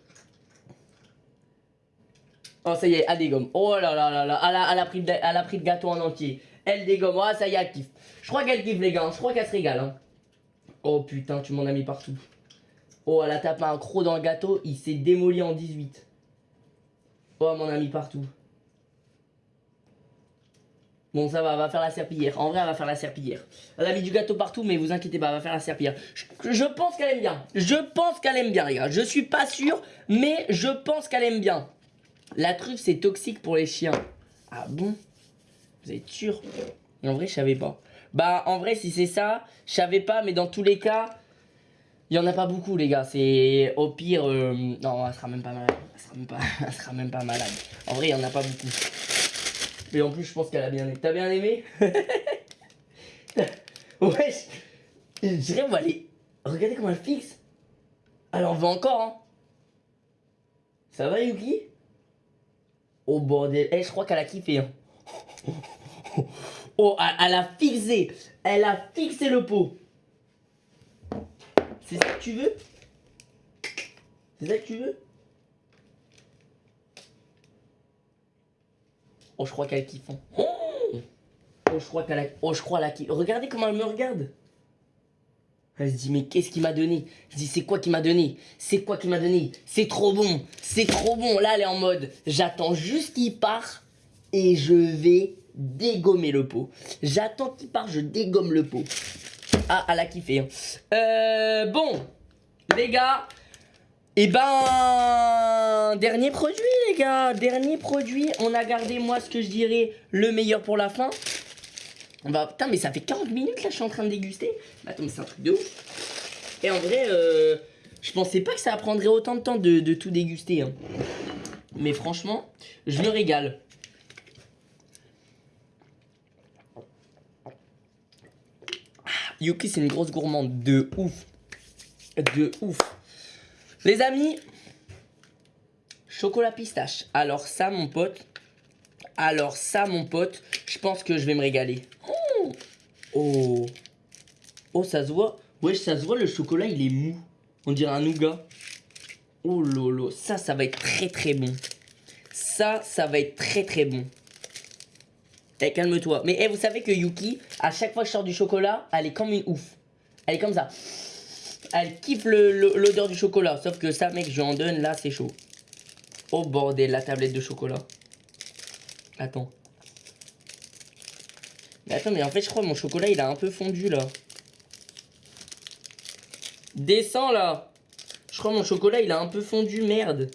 S1: Oh, ça y est, elle dégomme. Oh là là là là. Elle a, elle a, pris, de, elle a pris le gâteau en entier. Elle dégomme. Oh, ça y est, elle kiffe. Je crois qu'elle kiffe, les gars. Je crois qu'elle se régale. Hein. Oh putain, tu m'en as mis partout. Oh, elle a tapé un croc dans le gâteau. Il s'est démoli en 18. Oh, elle m'en a mis partout. Bon, ça va, elle va faire la serpillière. En vrai, elle va faire la serpillière. Elle a mis du gâteau partout, mais vous inquiétez pas, elle va faire la serpillière. Je, je pense qu'elle aime bien. Je pense qu'elle aime bien, les gars. Je suis pas sûr, mais je pense qu'elle aime bien. La truffe, c'est toxique pour les chiens. Ah bon? Vous êtes sûr? En vrai, je savais pas. Bah, en vrai, si c'est ça, je savais pas, mais dans tous les cas, il y en a pas beaucoup, les gars. C'est au pire... euh, Non, elle sera même pas malade. Elle sera même pas, elle sera même pas malade. En vrai, il y en a pas beaucoup. Mais en plus, je pense qu'elle a bien aimé. T'as bien aimé? Wesh Je dirais, on va aller... Regardez comment elle fixe. Elle en veut encore, hein. Ça va, Yuki? Oh, bordel. Eh, je crois qu'elle a kiffé, hein. Oh, elle, a fixé. Elle a fixé le pot. C'est ça que tu veux? C'est ça que tu veux? Oh, je crois qu'elle kiffe. hein. Oh, je crois qu'elle a... Oh, je crois qu'elle a. Regardez comment elle me regarde. Elle se dit, mais qu'est-ce qu'il m'a donné? Je dis, c'est quoi qui m'a donné? C'est quoi qui m'a donné? C'est trop bon. C'est trop bon. Là, elle est en mode, j'attends juste qu'il part et je vais dégommer le pot. J'attends qu'il part, je dégomme le pot. Ah, elle a kiffé. hein. Euh, bon, les gars, et ben, dernier produit, les gars. Dernier produit. On a gardé, moi, ce que je dirais, le meilleur pour la fin. On va... Putain, mais ça fait 40 minutes, là, je suis en train de déguster. Bah, attends, mais c'est un truc de ouf. Et en vrai, euh, je pensais pas que ça prendrait autant de temps de, tout déguster. hein. Mais franchement, je me régale. Yuki, c'est une grosse gourmande. De ouf. De ouf. Les amis, chocolat pistache. Alors ça, mon pote. Alors ça, mon pote, je pense que je vais me régaler. Oh, oh, Oh, ça se voit. Wesh, ça se voit, le chocolat, il est mou. On dirait un nougat. Oh lolo, ça, ça va être très très bon. Ça, ça va être très très bon. Eh, calme-toi. Mais eh, vous savez que Yuki, à chaque fois que je sors du chocolat, elle est comme une ouf. Elle est comme ça. Elle kiffe l'odeur du chocolat. Sauf que ça, mec, je lui en donne, là, c'est chaud. Oh bordel, la tablette de chocolat. Attends. Mais attends, mais en fait, je crois que mon chocolat, il a un peu fondu, là. Descends, là. Je crois que mon chocolat, il a un peu fondu, merde.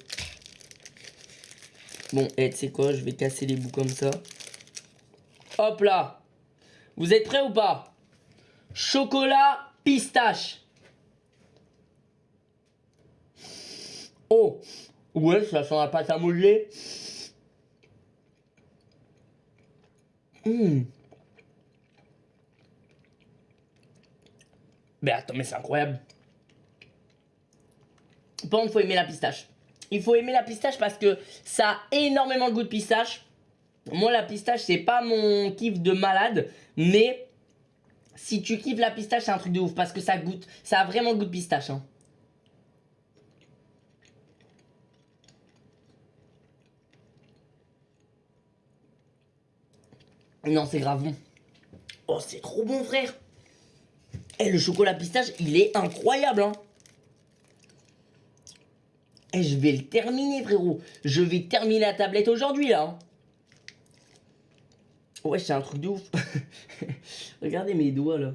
S1: Bon, eh, tu sais quoi, je vais casser les bouts comme ça. Hop là. Vous êtes prêts ou pas? Chocolat pistache. Oh Ouais, ça sent la pâte à modeler. Hum. Mais attends, mais c'est incroyable. Par contre, il faut aimer la pistache. Il faut aimer la pistache parce que ça a énormément le goût de pistache. Moi, la pistache, c'est pas mon kiff de malade. Mais si tu kiffes la pistache, c'est un truc de ouf. Parce que ça goûte, ça a vraiment le goût de pistache. hein. Non, c'est grave bon. Oh, c'est trop bon, frère. Eh, le chocolat pistache, il est incroyable, hein. Eh, je vais le terminer, frérot. Je vais terminer la tablette aujourd'hui, là. hein. Ouais, c'est un truc de ouf. Regardez mes doigts, là.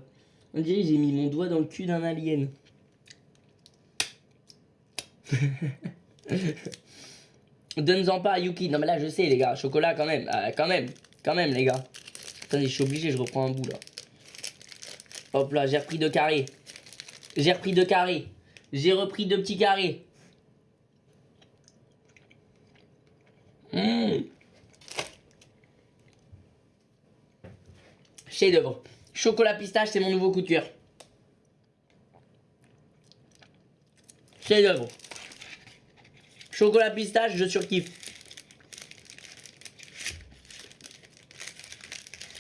S1: On dirait que j'ai mis mon doigt dans le cul d'un alien. Donne-en pas à Yuki. Non, mais là, je sais, les gars. Chocolat, quand même. Euh, quand même. Quand même, les gars. Attendez, je suis obligé, je reprends un bout, là. Hop là, j'ai repris deux carrés. J'ai repris deux carrés. J'ai repris deux petits carrés. Mmh. Chef d'œuvre. Chocolat pistache, c'est mon nouveau cœur. Chef d'œuvre. Chocolat pistache, je surkiffe.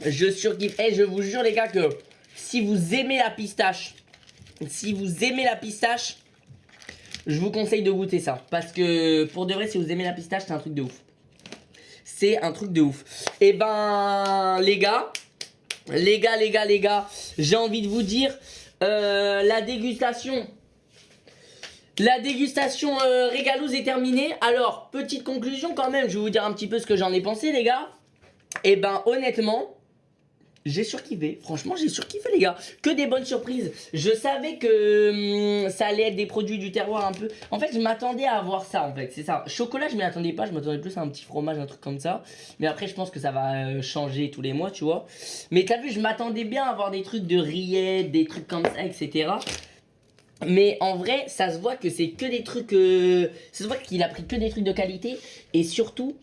S1: Je surkiffe. Et je vous jure les gars que si vous aimez la pistache, si vous aimez la pistache, je vous conseille de goûter ça. Parce que pour de vrai, si vous aimez la pistache, c'est un truc de ouf. C'est un truc de ouf. Et eh ben, les gars, les gars, les gars, les gars, j'ai envie de vous dire, euh, la dégustation... La dégustation euh, est terminée. Alors, petite conclusion quand même, je vais vous dire un petit peu ce que j'en ai pensé, les gars. Et eh ben, honnêtement, j'ai surkiffé, franchement j'ai surkiffé les gars. Que des bonnes surprises. Je savais que hum, ça allait être des produits du terroir un peu. En fait je m'attendais à avoir ça en fait. C'est ça, chocolat je m'y attendais pas. Je m'attendais plus à un petit fromage, un truc comme ça. Mais après je pense que ça va euh, changer tous les mois tu vois. Mais t'as vu je m'attendais bien à avoir des trucs de rillettes Des trucs comme ça etc mais en vrai, ça se voit que c'est que des trucs... Euh, ça se voit qu'il a pris que des trucs de qualité. Et surtout,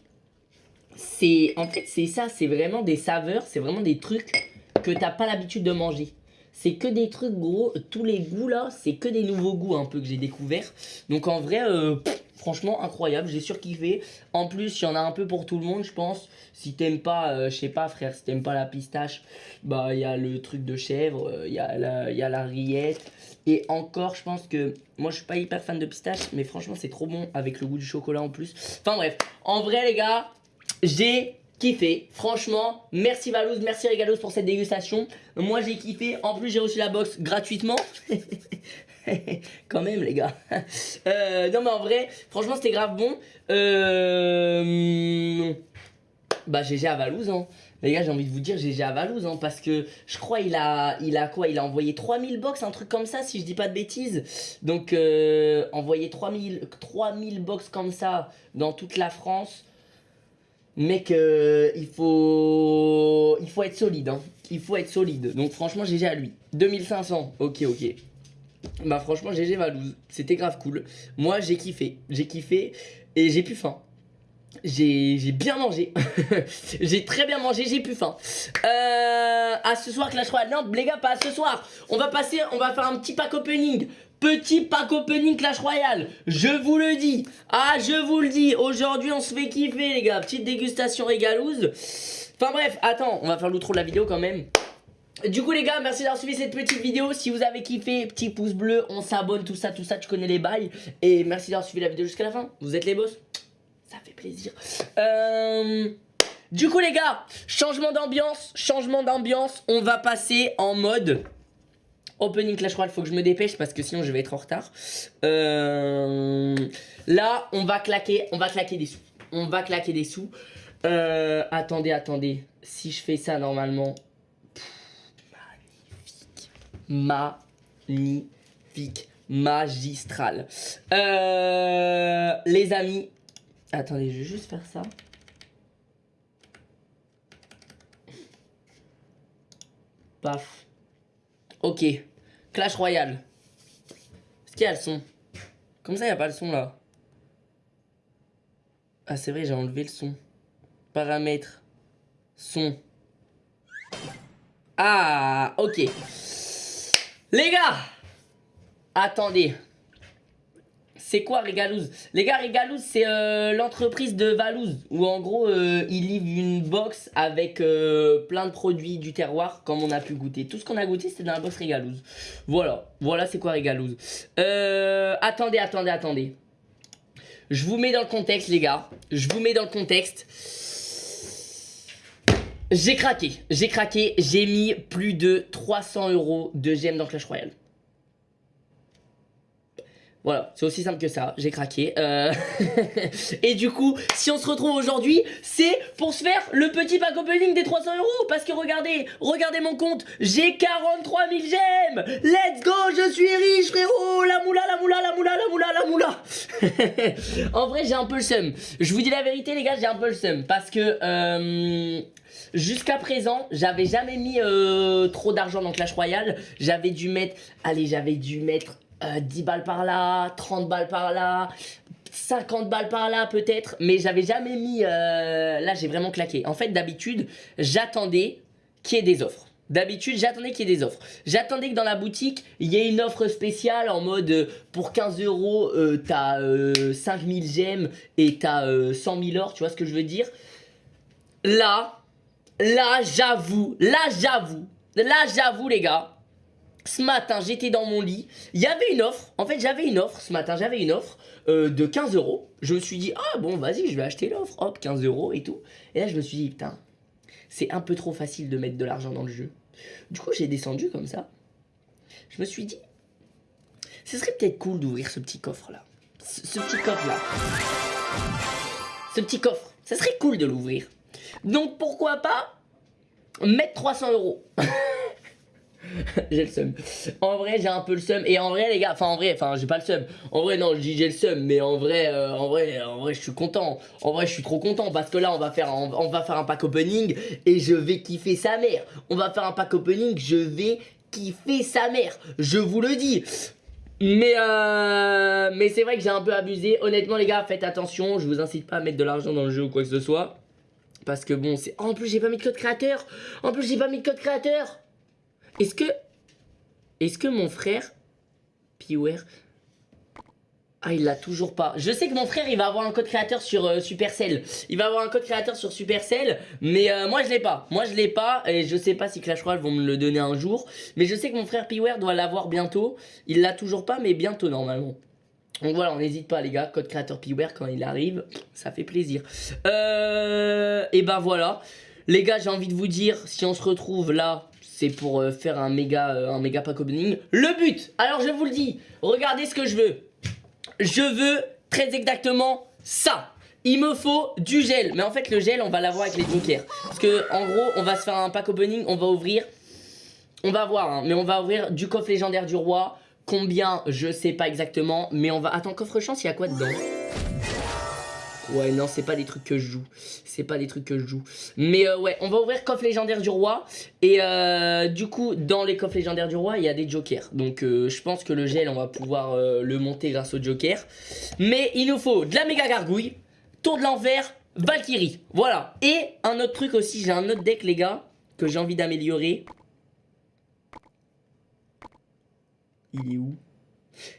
S1: c'est en fait c'est ça, c'est vraiment des saveurs, c'est vraiment des trucs que t'as pas l'habitude de manger. C'est que des trucs gros, tous les goûts là, c'est que des nouveaux goûts un peu que j'ai découvert. Donc en vrai, euh, franchement incroyable, j'ai surkiffé. En plus, il y en a un peu pour tout le monde, je pense. Si t'aimes pas, euh, je sais pas frère, si t'aimes pas la pistache, bah il y a le truc de chèvre, euh, il y, a la, y a la rillette. Et encore, je pense que, moi je suis pas hyper fan de pistache, mais franchement c'est trop bon avec le goût du chocolat en plus. Enfin bref, en vrai les gars, j'ai kiffé. Franchement, merci Valouz, merci Regalos pour cette dégustation. Moi, j'ai kiffé. En plus, j'ai reçu la box gratuitement. Quand même, les gars. Euh, non, mais en vrai, franchement, c'était grave bon. Euh... Bah, GG à Valouz, hein. Les gars, j'ai envie de vous dire GG à Valouz, hein, parce que je crois il a, quoi? Il a envoyé 3000 box, un truc comme ça, si je dis pas de bêtises. Donc, euh, envoyer 3000, 3000 box comme ça dans toute la France, Euh, il, faut... il faut être solide. Hein. Il faut être solide. Donc franchement, GG à lui. 2500. Ok, ok. Bah franchement, GG Valouz. C'était grave cool. Moi, j'ai kiffé. J'ai kiffé. Et j'ai plus faim. J'ai bien mangé. j'ai très bien mangé, j'ai plus faim. Euh, à ce soir, Clash Royale. Non, les gars, pas à ce soir. On va passer, on va faire un petit pack opening. Petit pack opening Clash Royale, je vous le dis, ah je vous le dis, aujourd'hui on se fait kiffer les gars, petite dégustation régalouse. Enfin bref, attends, on va faire l'outro de la vidéo quand même. Du coup les gars, merci d'avoir suivi cette petite vidéo. Si vous avez kiffé, petit pouce bleu, on s'abonne, tout ça, tout ça, tu connais les bails. Et merci d'avoir suivi la vidéo jusqu'à la fin. Vous êtes les boss, ça fait plaisir. Euh... Du coup les gars, changement d'ambiance, changement d'ambiance, on va passer en mode Opening Clash Royale, faut que je me dépêche parce que sinon je vais être en retard. Euh, là, on va claquer, on va claquer des sous. On va claquer des sous. Euh, attendez, attendez. Si je fais ça normalement. magnifique. Magnifique. Magistral. Euh, les amis. Attendez, je vais juste faire ça. Paf. Ok. Clash Royale. Est-ce qu'il y a le son Comme ça, il n'y a pas le son là. Ah, c'est vrai, j'ai enlevé le son. Paramètres. Son. Ah, ok. Les gars Attendez. C'est quoi Régalouz Les gars, Régalouz, c'est euh, l'entreprise de Valouz. Où en gros, euh, ils livrent une box avec euh, plein de produits du terroir, comme on a pu goûter. Tout ce qu'on a goûté, c'était dans la box Régalouz. Voilà, voilà c'est quoi Régalouz. attendez, attendez, attendez. Je vous mets dans le contexte, les gars. Je vous mets dans le contexte. J'ai craqué, j'ai craqué, j'ai mis plus de 300 euros de gemmes dans Clash Royale. Voilà, c'est aussi simple que ça, j'ai craqué. Euh, et du coup, si on se retrouve aujourd'hui, c'est pour se faire le petit pack opening des 300 euros. Parce que regardez, regardez mon compte, j'ai 43 000 gemmes. Let's go, je suis riche frérot. La moula, la moula, la moula, la moula, la moula. en vrai, j'ai un peu le seum. Je vous dis la vérité les gars, j'ai un peu le seum. Parce que... Euh, Jusqu'à présent, j'avais jamais mis euh, trop d'argent dans Clash Royale. J'avais dû mettre, allez, j'avais dû mettre euh, 10 balles par là, 30 balles par là, 50 balles par là peut-être. Mais j'avais jamais mis, euh, là j'ai vraiment claqué. En fait, d'habitude, j'attendais qu'il y ait des offres. D'habitude, j'attendais qu'il y ait des offres. J'attendais que dans la boutique, il y ait une offre spéciale en mode euh, pour 15 euros, euh, t'as euh, 5000 gemmes et t'as euh, 100 000 or, tu vois ce que je veux dire? Là, là, j'avoue, là, j'avoue, là, j'avoue, les gars. Ce matin, j'étais dans mon lit. Il y avait une offre. En fait, j'avais une offre. Ce matin, j'avais une offre euh, de 15 euros. Je me suis dit, ah bon, vas-y, je vais acheter l'offre. Hop, 15 euros et tout. Et là, je me suis dit, putain, c'est un peu trop facile de mettre de l'argent dans le jeu. Du coup, j'ai descendu comme ça. Je me suis dit, ce serait peut-être cool d'ouvrir ce petit coffre-là. Ce, ce petit coffre-là. Ce petit coffre. Ça serait cool de l'ouvrir. Donc, pourquoi pas mettre 300 euros? j'ai le seum. En vrai, j'ai un peu le seum. Et en vrai, les gars, enfin en vrai, enfin j'ai pas le seum. En vrai, non, je dis j'ai le seum, mais en vrai, euh, en vrai, en vrai, je suis content. En vrai, je suis trop content parce que là, on va faire, un, on va faire un pack opening et je vais kiffer sa mère. On va faire un pack opening, je vais kiffer sa mère. Je vous le dis. Mais euh, mais c'est vrai que j'ai un peu abusé. Honnêtement, les gars, faites attention. Je vous incite pas à mettre de l'argent dans le jeu ou quoi que ce soit. Parce que bon, c'est. Oh, en plus, j'ai pas mis de code créateur. En plus, j'ai pas mis de code créateur. Est-ce que. Est-ce que mon frère. Piware. Ah, il l'a toujours pas. Je sais que mon frère, il va avoir un code créateur sur euh, Supercell. Il va avoir un code créateur sur Supercell. Mais euh, moi, je l'ai pas. Moi, je l'ai pas. Et je sais pas si Clash Royale vont me le donner un jour. Mais je sais que mon frère Piware doit l'avoir bientôt. Il l'a toujours pas, mais bientôt normalement. Donc voilà, on n'hésite pas les gars, code créateur Piware quand il arrive, ça fait plaisir. Euh, et ben voilà, les gars j'ai envie de vous dire, si on se retrouve là, c'est pour euh, faire un méga, euh, pack opening. Le but, alors je vous le dis, regardez ce que je veux. Je veux très exactement ça. Il me faut du gel, mais en fait le gel on va l'avoir avec les jokers. Parce que en gros on va se faire un pack opening, on va ouvrir, on va voir, hein, mais on va ouvrir du coffre légendaire du roi. Combien, je sais pas exactement, mais on va... Attends, coffre chance, il y a quoi dedans? Ouais, non, c'est pas des trucs que je joue. C'est pas des trucs que je joue. Mais euh, ouais, on va ouvrir coffre légendaire du roi. Et euh, du coup, dans les coffres légendaires du roi, il y a des jokers. Donc euh, je pense que le gel, on va pouvoir euh, le monter grâce au joker. Mais il nous faut de la méga gargouille, tour de l'envers, Valkyrie. Voilà. Et un autre truc aussi, j'ai un autre deck, les gars, que j'ai envie d'améliorer. Il est où?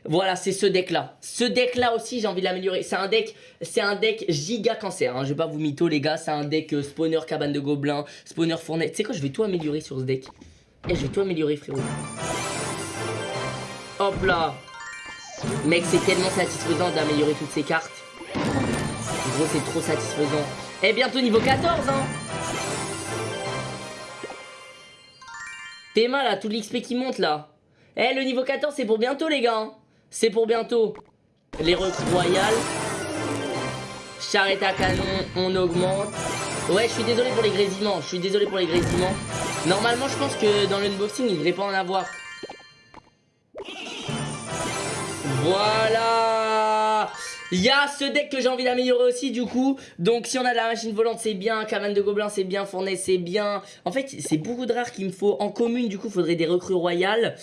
S1: Voilà, c'est ce deck là. Ce deck là aussi, j'ai envie de l'améliorer. C'est un deck, c'est un deck giga cancer. Hein. Je vais pas vous mytho les gars. C'est un deck euh, spawner cabane de gobelins, spawner fournet. Tu sais quoi, je vais tout améliorer sur ce deck. Et je vais tout améliorer frérot. Hop là. Mec, c'est tellement satisfaisant d'améliorer toutes ces cartes. Gros, c'est trop satisfaisant. Et bientôt niveau 14 hein. T'es mal là, tout l'XP qui monte là. Eh, le niveau 14, c'est pour bientôt, les gars. hein. C'est pour bientôt. Les recrues royales. Charrette à canon, on augmente. Ouais, je suis désolé pour les grésillements. Je suis désolé pour les grésillements. Normalement, je pense que dans l'unboxing, il devrait pas en avoir. Voilà Il y a ce deck que j'ai envie d'améliorer aussi du coup. Donc si on a de la machine volante c'est bien. Cabane de gobelins c'est bien. Fournet c'est bien. En fait c'est beaucoup de rares qu'il me faut En commune. Du coup faudrait des recrues royales.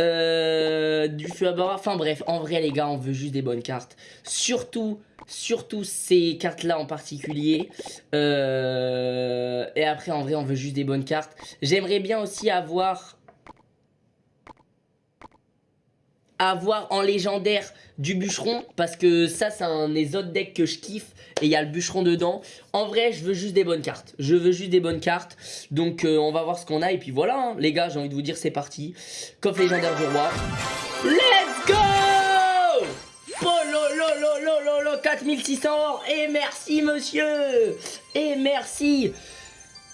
S1: Euh, Du feu à bord. Enfin bref en vrai les gars on veut juste des bonnes cartes. Surtout Surtout ces cartes là en particulier. Euh, Et après en vrai on veut juste des bonnes cartes. J'aimerais bien aussi avoir avoir en légendaire du bûcheron parce que ça c'est un des autres decks que je kiffe et il y a le bûcheron dedans. En vrai je veux juste des bonnes cartes. Je veux juste des bonnes cartes. Donc euh, on va voir ce qu'on a et puis voilà hein. les gars j'ai envie de vous dire c'est parti. Coffre légendaire du roi. Let's go! Oh lo lo lo lo lo lo 4600 or et merci monsieur. Et merci.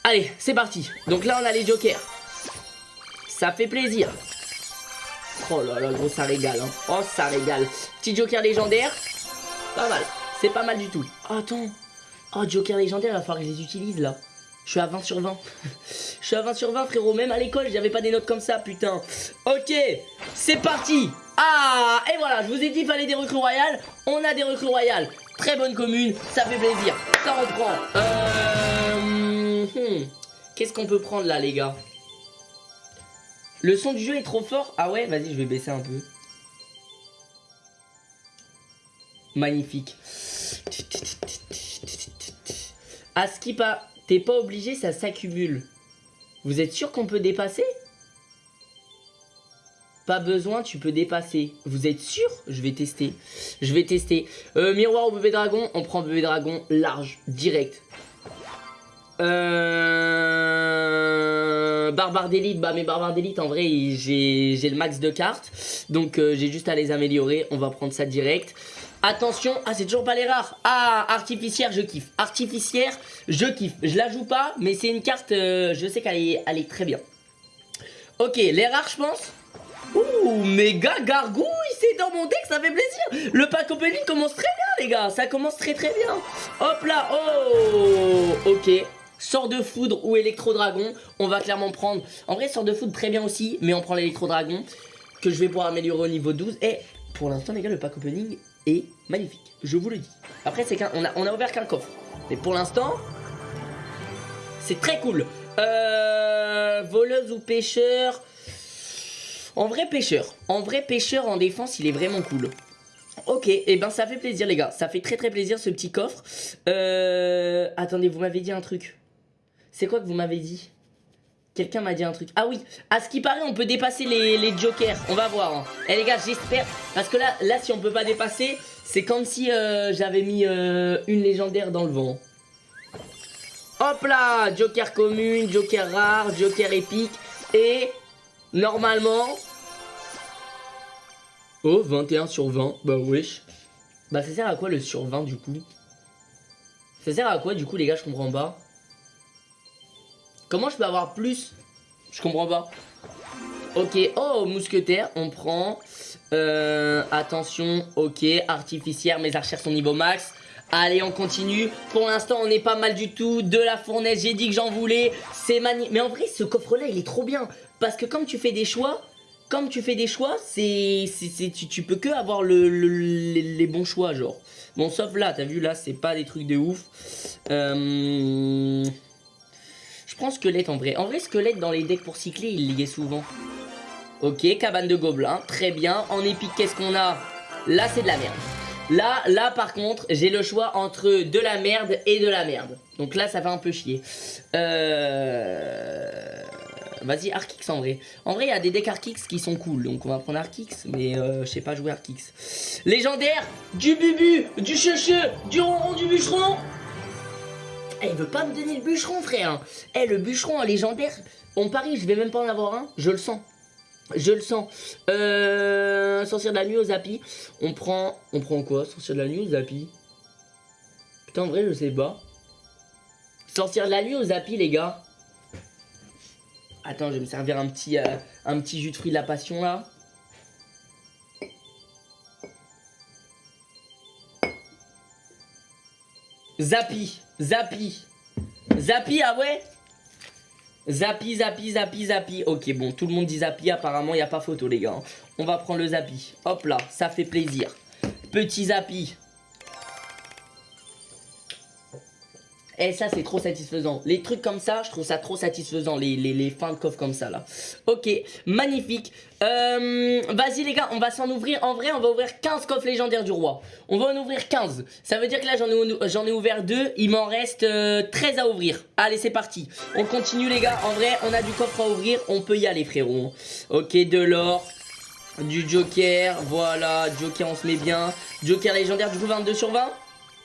S1: Allez c'est parti. Donc là on a les jokers. Ça fait plaisir Oh là là, gros, ça régale. Hein. Oh, ça régale. Petit joker légendaire. Pas mal. C'est pas mal du tout. Attends. Oh, joker légendaire, il va falloir que je les utilise là. Je suis à 20 sur 20. je suis à 20 sur 20, frérot. Même à l'école, j'avais pas des notes comme ça, putain. Ok, c'est parti. Ah, et voilà, je vous ai dit, il fallait des recrues royales. On a des recrues royales. Très bonne commune, ça fait plaisir. Ça reprend. Euh... hmm. Qu'est-ce qu'on peut prendre là, les gars? Le son du jeu est trop fort Ah ouais, vas-y, je vais baisser un peu. Magnifique. À skip, t'es pas obligé, ça s'accumule. Vous êtes sûr qu'on peut dépasser? Pas besoin, tu peux dépasser. Vous êtes sûr? Je vais tester. Je vais tester. Euh, miroir au bébé dragon, on prend bébé dragon large, direct. Euh... Barbare d'élite, bah mes barbares d'élite en vrai j'ai le max de cartes. Donc euh, j'ai juste à les améliorer, on va prendre ça direct. Attention, ah c'est toujours pas les rares. Ah, artificière, je kiffe. Artificière, je kiffe. Je la joue pas, mais c'est une carte, euh, je sais qu'elle est, elle est très bien. Ok, les rares je pense. Ouh, méga gargouille, c'est dans mon deck, ça fait plaisir. Le pack opening commence très bien les gars, ça commence très très bien. Hop là, oh Ok, sort de foudre ou électro-dragon, on va clairement prendre... En vrai, sort de foudre très bien aussi, mais on prend l'électro-dragon, que je vais pouvoir améliorer au niveau 12. Et pour l'instant les gars, le pack opening est magnifique. Je vous le dis. Après, c'est qu'un, on a, on a ouvert qu'un coffre. Mais pour l'instant, c'est très cool. Euh, voleuse ou pêcheur? En vrai pêcheur. En vrai pêcheur en défense, il est vraiment cool. Ok, et eh ben ça fait plaisir les gars, ça fait très très plaisir ce petit coffre. Euh, attendez, vous m'avez dit un truc. C'est quoi que vous m'avez dit? Quelqu'un m'a dit un truc. Ah oui, à ce qui paraît, on peut dépasser les, jokers. On va voir. Hein. Eh les gars, j'espère. Parce que là, là, si on peut pas dépasser, c'est comme si euh, j'avais mis euh, une légendaire dans le vent. Hop là Joker commune, Joker rare, Joker épique. Et normalement... Oh, 21 sur 20. Bah wesh. Bah ça sert à quoi le sur 20 du coup? Ça sert à quoi du coup les gars, je comprends pas. Comment je peux avoir plus Je comprends pas. Ok, oh, mousquetaire, on prend. Euh, attention, ok, artificière, mes archères sont niveau max. Allez, on continue. Pour l'instant, on n'est pas mal du tout. De la fournaise, j'ai dit que j'en voulais. C'est magnifique. Mais en vrai, ce coffre-là, il est trop bien. Parce que comme tu fais des choix, comme tu fais des choix, c'est, tu, tu, peux que avoir le, les, bons choix, genre. Bon, sauf là, t'as vu, là, c'est pas des trucs de ouf. Euh prends squelette en vrai. En vrai, squelette dans les decks pour cycler, il y est souvent. Ok, cabane de gobelins, très bien. En épique, qu'est-ce qu'on a? Là, c'est de la merde. Là, là par contre, j'ai le choix entre de la merde et de la merde. Donc là, ça va un peu chier. Euh... Vas-y, Arkix en vrai. En vrai, il y a des decks Arkix qui sont cool. Donc on va prendre Arkix, mais euh, je sais pas jouer Arkix. Légendaire, du bubu, du checheux, du ronron, du bûcheron. Elle veut pas me donner le bûcheron, frère. Eh, le bûcheron légendaire, on parie, je vais même pas en avoir un. Je le sens. Je le sens. Euh, de la nuit au Zapi. On prend... On prend quoi Sorcière de la nuit au Zapi Putain, en vrai, je sais pas. Sorcière de la nuit au Zapi, les gars. Attends, je vais me servir un petit, euh, un petit jus de fruits de la passion, là. Zapi. Zapi. Zapi, ah ouais? Zapi, Zapi, Zapi, Zapi. Ok, bon, tout le monde dit Zapi. Apparemment, il n'y a pas photo, les gars. On va prendre le Zapi. Hop là, ça fait plaisir. Petit Zapi. Et eh, ça, c'est trop satisfaisant. Les trucs comme ça, je trouve ça trop satisfaisant. Les, les, fins de coffre comme ça, là. Ok, magnifique. Euh, Vas-y, les gars, on va s'en ouvrir. En vrai, on va ouvrir 15 coffres légendaires du roi. On va en ouvrir 15. Ça veut dire que là, j'en ai, ouvert 2. Il m'en reste 13 euh, à ouvrir. Allez, c'est parti. On continue, les gars. En vrai, on a du coffre à ouvrir. On peut y aller, frérot. Ok, de l'or. Du joker. Voilà, joker, on se met bien. Joker légendaire, du coup, 22 sur 20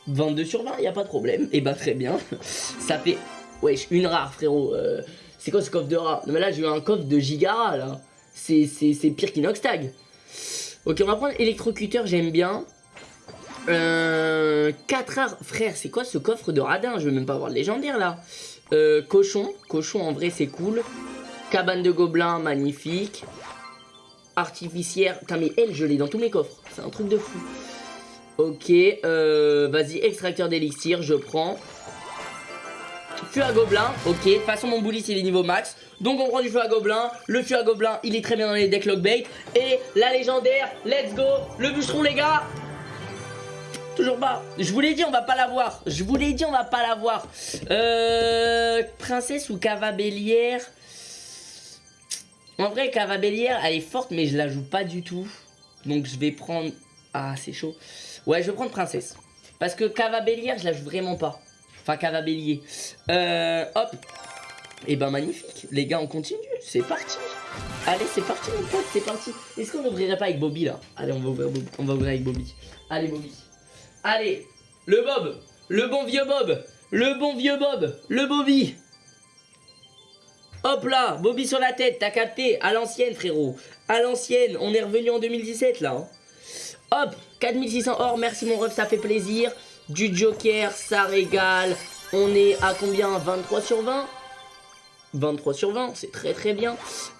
S1: 22 sur 20, il a pas de problème. Et eh bah ben, très bien. Ça fait... Wesh, une rare frérot. Euh, c'est quoi ce coffre de rare? Non mais là j'ai eu un coffre de gigara là. C'est pire qu'Inoxtag. Ok, on va prendre électrocuteur, j'aime bien. Euh, 4 rares. Frère, c'est quoi ce coffre de radin? Je veux même pas avoir le légendaire là. Euh, cochon. Cochon en vrai c'est cool. Cabane de gobelins, magnifique. Artificière. Putain mais elle, je l'ai dans tous mes coffres. C'est un truc de fou. Ok, euh, vas-y, extracteur d'élixir, je prends. Feu à gobelin, ok. De toute façon, mon bully, c'est les niveaux max. Donc, on prend du feu à gobelin. Le feu à gobelin, il est très bien dans les decks lockbait. Et la légendaire, let's go. Le bûcheron, les gars. Toujours pas. Je vous l'ai dit, on va pas l'avoir. Je vous l'ai dit, on va pas l'avoir. Euh, princesse ou cavabellière En vrai, cavabellière, elle est forte, mais je la joue pas du tout. Donc je vais prendre... Ah, c'est chaud. Ouais, je vais prendre princesse. Parce que cavabellière, je la joue vraiment pas. Enfin, cavabellier. Euh, hop. Et eh ben magnifique. Les gars, on continue. C'est parti. Allez, c'est parti, mon pote, c'est parti. Est-ce qu'on n'ouvrirait pas avec Bobby, là? Allez, on va ouvrir, on va ouvrir avec Bobby. Allez, Bobby. Allez, le Bob, le bon vieux Bob, le bon vieux Bob, le Bobby. Hop là, Bobby sur la tête, t'as capté À l'ancienne, frérot. À l'ancienne, on est revenu en 2017, là. Hein. Hop, 4600 or, merci mon ref, ça fait plaisir. Du Joker, ça régale. On est à combien? 23 sur 20 23 sur 20, c'est très très bien.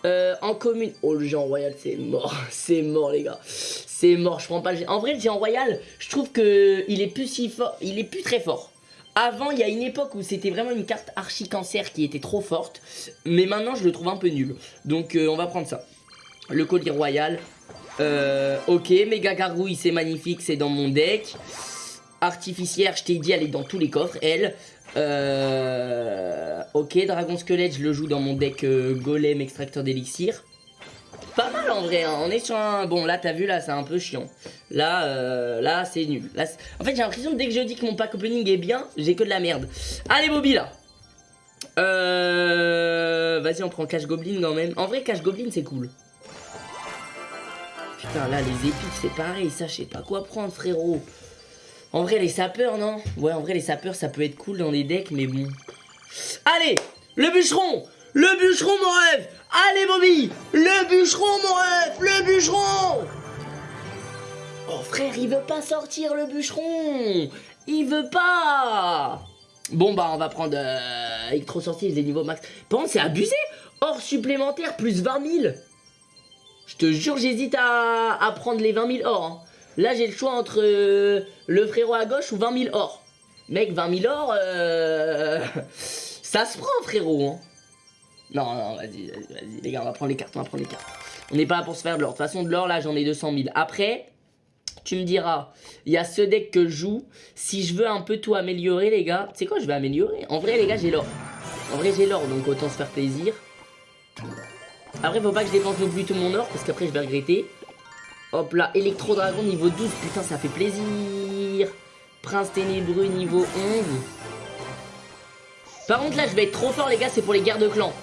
S1: Euh, en commune, oh le géant royal c'est mort, c'est mort les gars. C'est mort, je prends pas le géant. En vrai le géant royal, je trouve que il est plus si fort, il est plus très fort. Avant, il y a une époque où c'était vraiment une carte archi cancer qui était trop forte. Mais maintenant, je le trouve un peu nul. Donc, euh, on va prendre ça. Le collier royal. Euh, ok, méga gargouille, c'est magnifique, c'est dans mon deck. Artificière, je t'ai dit, elle est dans tous les coffres, elle. Euh, ok, Dragon Squelette, je le joue dans mon deck euh, Golem extracteur d'élixir. Pas mal en vrai, hein. on est sur un... Bon là t'as vu là c'est un peu chiant. Là, euh, là c'est nul. Là, en fait j'ai l'impression que dès que je dis que mon pack opening est bien, j'ai que de la merde. Allez Bobby là euh... Vas-y on prend Cash Goblin quand même. En vrai Cash Goblin c'est cool. Putain là les épiques c'est pareil, ça je sais pas quoi prendre frérot. En vrai, les sapeurs, non? Ouais, en vrai, les sapeurs, ça peut être cool dans les decks, mais bon. Allez Le bûcheron! Le bûcheron, mon rêve Allez, Bobby! Le bûcheron, mon rêve Le bûcheron! Oh, frère, il veut pas sortir, le bûcheron! Il veut pas! Bon, bah, on va prendre euh, Electro Sortie, les niveaux max. Par contre, c'est abusé! Or supplémentaire, plus 20 000 Je te jure, j'hésite à, à, prendre les 20 000 or. Hein. Là, j'ai le choix entre euh, le frérot à gauche ou 20 000 or. Mec, 20 000 or, euh, ça se prend, frérot. Hein. Non, non, vas-y, vas-y, les gars, on va prendre les cartes, on va prendre les cartes. On n'est pas là pour se faire de l'or. De toute façon, de l'or, là, j'en ai 200 000. Après, tu me diras, il y a ce deck que je joue. Si je veux un peu tout améliorer, les gars, tu sais quoi, je vais améliorer. En vrai, les gars, j'ai l'or. En vrai, j'ai l'or, donc autant se faire plaisir. Après, faut pas que je dépense non plus tout mon or, parce qu'après, je vais regretter. Hop là, Électro-Dragon niveau 12, putain, ça fait plaisir. Prince Ténébreux niveau 11. Par contre, là, je vais être trop fort, les gars, c'est pour les guerres de clans.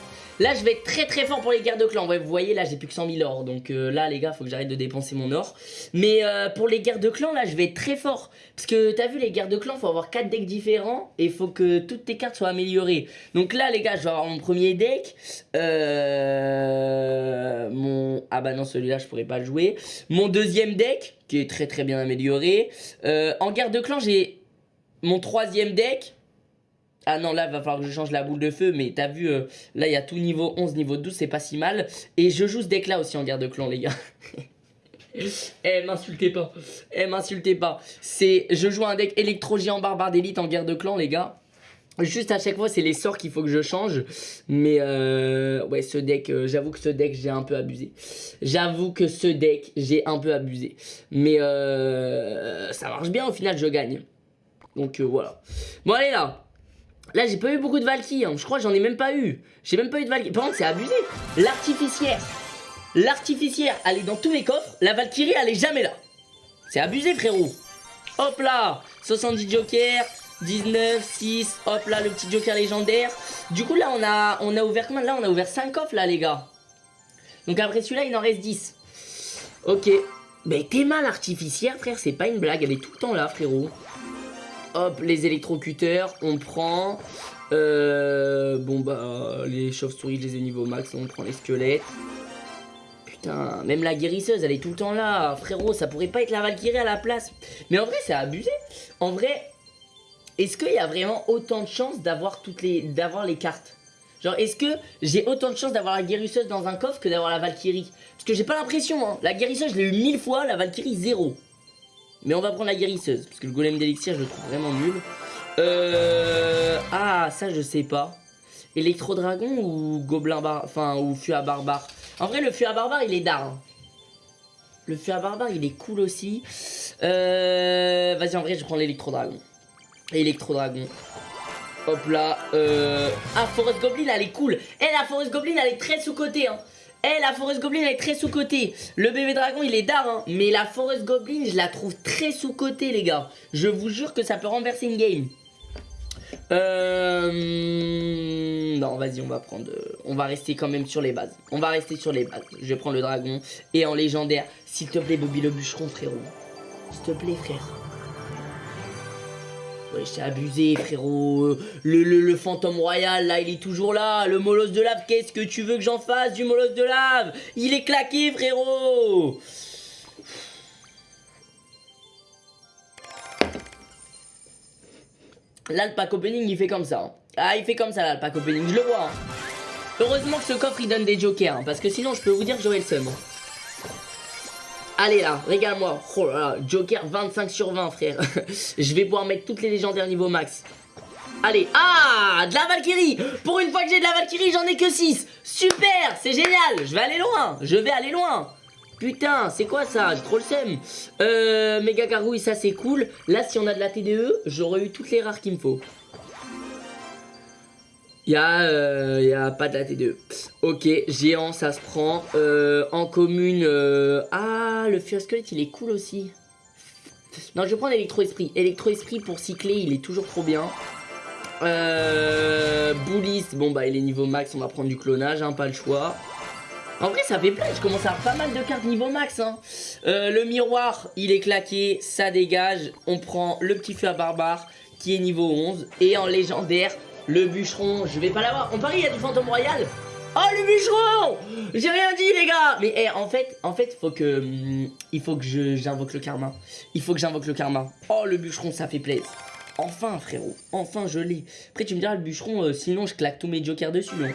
S1: Là, je vais être très très fort pour les guerres de clans. Ouais, vous voyez, là, j'ai plus que 100 000 or. Donc euh, là, les gars, faut que j'arrête de dépenser mon or. Mais euh, pour les guerres de clans, là, je vais être très fort. Parce que t'as vu, les guerres de clans, faut avoir 4 decks différents. Et faut que toutes tes cartes soient améliorées. Donc là, les gars, je vais avoir mon premier deck. Euh, mon... Ah bah non, celui-là, je pourrais pas le jouer. Mon deuxième deck, qui est très très bien amélioré. en guerre de clans, j'ai mon troisième deck ah non, là, va falloir que je change la boule de feu, mais t'as vu, euh, là, il y a tout niveau 11, niveau 12, c'est pas si mal. Et je joue ce deck-là aussi en guerre de clan, les gars. eh, m'insultez pas. Eh, m'insultez pas. C'est, je joue un deck électro-géant barbare d'élite en guerre de clan, les gars. Juste à chaque fois, c'est les sorts qu'il faut que je change. Mais euh, ouais, ce deck, euh, j'avoue que ce deck, j'ai un peu abusé. J'avoue que ce deck, j'ai un peu abusé. Mais ça marche bien, au final, je gagne. Donc voilà. Bon, allez là. Là, j'ai pas eu beaucoup de Valkyrie. Hein. Je crois que j'en ai même pas eu. J'ai même pas eu de Valkyrie. Par contre, c'est abusé. L'artificière. L'artificière, elle est dans tous mes coffres. La Valkyrie, elle est jamais là. C'est abusé, frérot. Hop là. 70 jokers. 19, 6. Hop là, le petit joker légendaire. Du coup, là, on a, ouvert combien? Là, on a ouvert 5 coffres, là, les gars. Donc après celui-là, il en reste 10. Ok. Mais t'es mal artificière, frère. C'est pas une blague. Elle est tout le temps là, frérot. Hop, les électrocuteurs, on prend. Euh, bon bah, les chauves-souris, je les ai niveau max, on prend les squelettes. Putain, même la guérisseuse, elle est tout le temps là. Frérot, ça pourrait pas être la Valkyrie à la place. Mais en vrai, c'est abusé. En vrai, est-ce qu'il y a vraiment autant de chances d'avoir toutes les, d'avoir les cartes? Genre, est-ce que j'ai autant de chances d'avoir la guérisseuse dans un coffre que d'avoir la Valkyrie? Parce que j'ai pas l'impression, hein. La guérisseuse, je l'ai eu mille fois, la Valkyrie, zéro. Mais on va prendre la guérisseuse, parce que le golem d'élixir, je le trouve vraiment nul. Euh... Ah, ça, je sais pas. Électro-dragon ou gobelin bar... Enfin, ou à barbare? En vrai, le à barbare, il est d'art. Hein. Le à barbare, il est cool aussi. Euh, Vas-y, en vrai, je prends l'électro-dragon. Électro-dragon. Hop là. Euh... Ah, Forest Goblin, elle est cool. Eh, la Forest Goblin, elle est très sous-cotée. Hein. Eh, la Forest Goblin, elle est très sous-cotée. Le bébé dragon, il est d'art. Hein. Mais la Forest Goblin, je la trouve très sous-cotée, les gars. Je vous jure que ça peut renverser une game. Euh... Non, vas-y, on va prendre... euh, On va rester quand même sur les bases. On va rester sur les bases. Je vais prendre le dragon. Et en légendaire, s'il te plaît, Bobby le bûcheron, frérot. S'il te plaît, frère. Ouais, j'ai abusé, frérot. Euh, Le, le, le fantôme royal, là, il est toujours là. Le molosse de lave, qu'est-ce que tu veux que j'en fasse du molosse de lave? Il est claqué, frérot. Là, le pack opening, il fait comme ça. hein. Ah, il fait comme ça, là, le pack opening. Je le vois. hein. Heureusement que ce coffre, il donne des jokers. hein, parce que sinon, je peux vous dire que j'aurais le seum. Allez là, régale-moi. Oh là là, Joker 25 sur 20, frère. je vais pouvoir mettre toutes les légendaires niveau max. Allez, ah, de la Valkyrie Pour une fois que j'ai de la Valkyrie, j'en ai que 6 Super, c'est génial Je vais aller loin, je vais aller loin Putain, c'est quoi ça J'ai trop le seum Euh, méga ça c'est cool. Là, si on a de la TDE, j'aurais eu toutes les rares qu'il me faut. Il y, euh, y a pas de la TDE. Ok, géant, ça se prend. Euh, en commune... euh, Ah, le Squelette, il est cool aussi. Non, je vais prendre Electro-Esprit. Electro-Esprit pour cycler, il est toujours trop bien. Euh, Bullis, bon bah il est niveau max, on va prendre du clonage, hein, pas le choix. En vrai ça fait plein, je commence à avoir pas mal de cartes niveau max. Hein. Euh, le miroir, il est claqué, ça dégage. On prend le petit feu à barbare qui est niveau 11. Et en légendaire, le bûcheron, je vais pas l'avoir. On parie, il y a du fantôme royal. Oh le bûcheron J'ai rien dit les gars Mais eh, en fait, en fait, hum, il faut que j'invoque le karma. Il faut que j'invoque le karma. Oh le bûcheron, ça fait plaisir. Enfin frérot, enfin je l'ai. Après tu me diras le bûcheron, euh, sinon je claque tous mes jokers dessus. hein.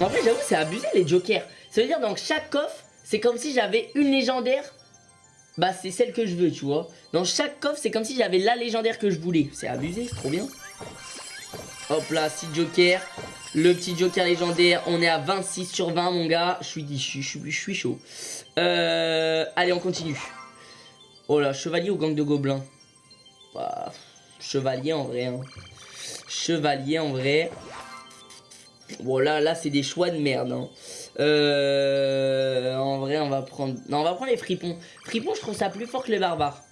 S1: En fait j'avoue c'est abusé les jokers. Ça veut dire dans chaque coffre, c'est comme si j'avais une légendaire. Bah c'est celle que je veux tu vois. Dans chaque coffre c'est comme si j'avais la légendaire que je voulais. C'est abusé, c'est trop bien. Hop là, 6 jokers. Le petit joker légendaire, on est à 26 sur 20 mon gars. Je suis, je suis, je suis, je suis chaud. Euh, allez on continue. Oh là, chevalier ou gang de gobelins? Bah, chevalier en vrai. hein. Chevalier en vrai. Bon là, là c'est des choix de merde. hein. Euh, en vrai, on va prendre. Non, on va prendre les fripons. Fripons, je trouve ça plus fort que les barbares.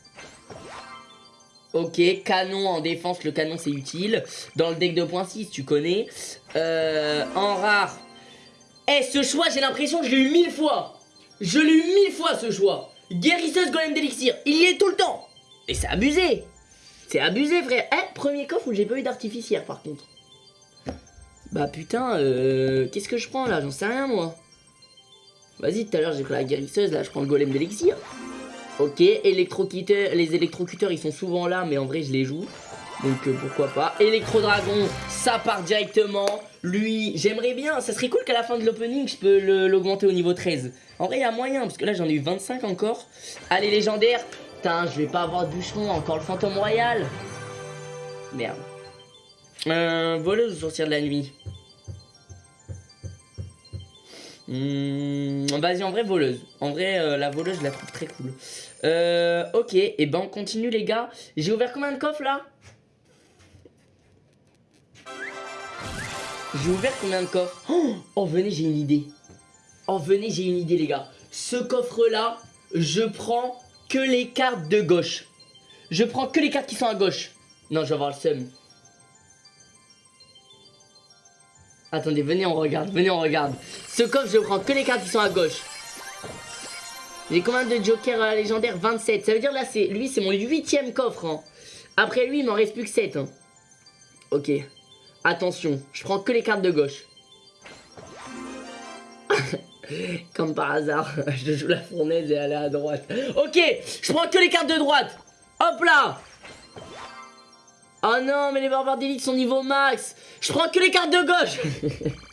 S1: Ok, canon en défense, le canon c'est utile. Dans le deck 2.6, tu connais. Euh, en rare. Eh, ce choix, j'ai l'impression que je l'ai eu mille fois. Je l'ai eu mille fois ce choix. Guérisseuse golem d'élixir, il y est tout le temps. Et c'est abusé. C'est abusé, frère. Eh, premier coffre où j'ai pas eu d'artificière, par contre. Bah putain, euh, qu'est-ce que je prends là? J'en sais rien, moi. Vas-y, tout à l'heure j'ai pris la guérisseuse, là je prends le golem d'élixir. Ok, électrocuteurs, les électrocuteurs ils sont souvent là, mais en vrai je les joue. Donc euh, pourquoi pas. Électro-dragon, ça part directement. Lui, j'aimerais bien, ça serait cool qu'à la fin de l'opening je peux l'augmenter au niveau 13. En vrai il y a moyen, parce que là j'en ai eu 25 encore. Allez, légendaire. Putain, je vais pas avoir de bûcheron, encore le fantôme royal. Merde. Euh, voleuse ou sortir de la nuit Hmm, Vas-y, en vrai, voleuse. En vrai, euh, la voleuse, je la trouve très cool. Euh, ok, et ben on continue, les gars. J'ai ouvert combien de coffres là? J'ai ouvert combien de coffres? Oh, oh, venez, j'ai une idée. Oh, venez, j'ai une idée, les gars. Ce coffre-là, je prends que les cartes de gauche. Je prends que les cartes qui sont à gauche. Non, je vais avoir le seum. Attendez, venez, on regarde, venez, on regarde. Ce coffre, je prends que les cartes qui sont à gauche. J'ai combien de jokers euh, légendaires 27. Ça veut dire là, c'est lui, c'est mon huitième coffre. hein. Après lui, il m'en reste plus que 7. hein. Ok. Attention, je prends que les cartes de gauche. Comme par hasard, je joue la fournaise et elle est à droite. Ok, je prends que les cartes de droite. Hop là Oh non, mais les barbares d'élite sont niveau max. Je prends que les cartes de gauche.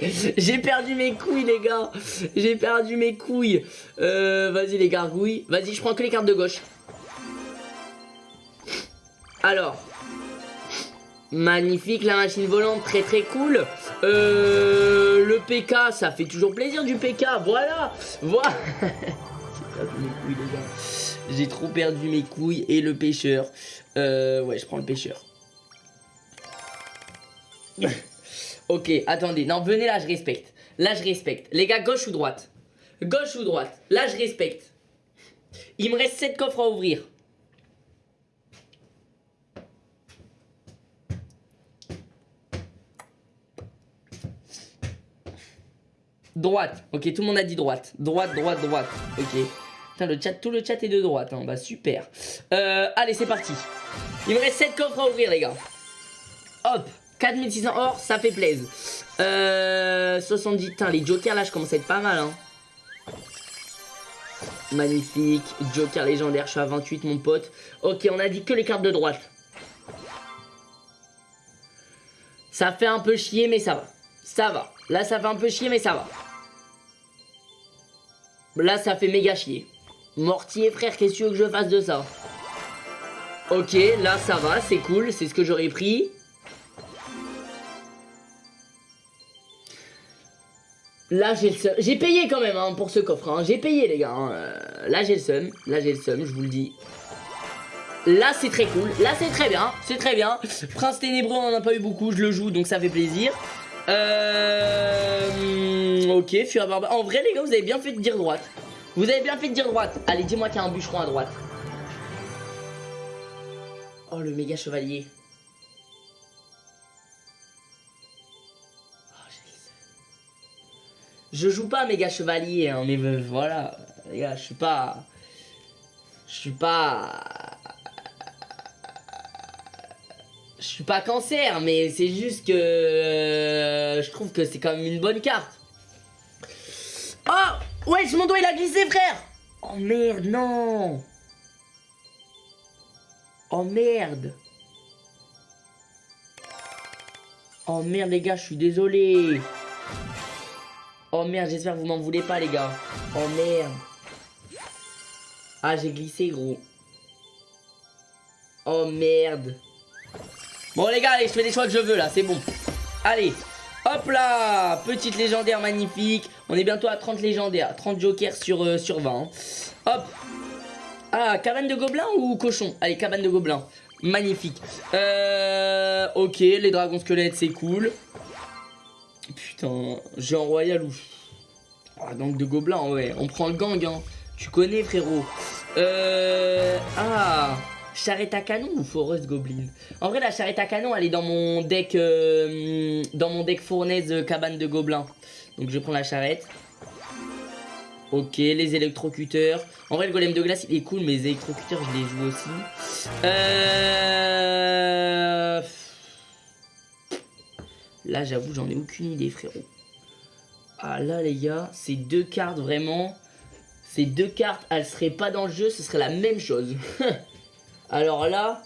S1: J'ai perdu mes couilles, les gars. J'ai perdu mes couilles. Euh, vas-y, les gargouilles. Vas-y, je prends que les cartes de gauche. Alors. Magnifique, la machine volante, très très cool. Euh, le PK, ça fait toujours plaisir du PK, voilà Voilà. J'ai trop perdu mes couilles et le pêcheur. Euh, ouais, je prends le pêcheur. ok, attendez. Non, venez là, je respecte. Là, je respecte. Les gars, gauche ou droite? Gauche ou droite? Là, je respecte. Il me reste 7 coffres à ouvrir. Droite. Ok, tout le monde a dit droite. Droite, droite, droite. Ok. Putain, le chat, tout le chat est de droite. Hein. Bah, super. Euh, allez, c'est parti. Il me reste 7 coffres à ouvrir, les gars. Hop. 4600 or, ça fait plaisir. Euh, 70. Putain, les jokers, là, je commence à être pas mal. Hein. Magnifique. Joker légendaire, je suis à 28, mon pote. Ok, on a dit que les cartes de droite. Ça fait un peu chier, mais ça va. Ça va. Là, ça fait un peu chier, mais ça va. Là, ça fait méga chier. Mortier, frère, qu'est-ce que tu veux que je fasse de ça? Ok, là, ça va, c'est cool, c'est ce que j'aurais pris. Là, j'ai le seum. J'ai payé quand même hein, pour ce coffre. Hein. J'ai payé, les gars. Hein. Euh, là, j'ai le seum. Là, j'ai le seum, je vous le dis. Là, c'est très cool. Là, c'est très bien. C'est très bien. Prince Ténébreux, on en a pas eu beaucoup. Je le joue, donc ça fait plaisir. Euh... Ok, Fur En vrai, les gars, vous avez bien fait de dire droite. Vous avez bien fait de dire droite. Allez, dis-moi qu'il y a un bûcheron à droite. Oh, le méga chevalier. Je joue pas méga chevalier, hein, mais voilà. Les gars, je suis pas... Je suis pas... Je suis pas cancer, mais c'est juste que euh, je trouve que c'est quand même une bonne carte. Oh Ouais, mon doigt il a glissé, frère Oh merde, non Oh merde Oh merde, les gars, je suis désolé. Oh merde, j'espère que vous m'en voulez pas, les gars. Oh merde. Ah, j'ai glissé, gros. Oh merde. Bon les gars, allez, je fais les choix que je veux là, c'est bon. Allez, hop là Petite légendaire magnifique. On est bientôt à 30 légendaires, 30 jokers sur, euh, sur 20. Hein. Hop Ah, cabane de gobelins ou cochon? Allez, cabane de gobelins. Magnifique. Euh, ok, les dragons squelettes, c'est cool. Putain, un royal ou... Ah, gang de gobelins, ouais. On prend le gang, hein. Tu connais, frérot. Euh... Ah charrette à canon ou Forest Goblin? En vrai, la charrette à canon, elle est dans mon deck, euh, dans mon deck fournaise euh, cabane de gobelins. Donc je prends la charrette. Ok, les électrocuteurs. En vrai, le golem de glace, il est cool, mais les électrocuteurs, je les joue aussi. Euh... Là, j'avoue, j'en ai aucune idée, frérot. Ah là, les gars, ces deux cartes, vraiment... Ces deux cartes, elles seraient pas dans le jeu, ce serait la même chose. Alors là...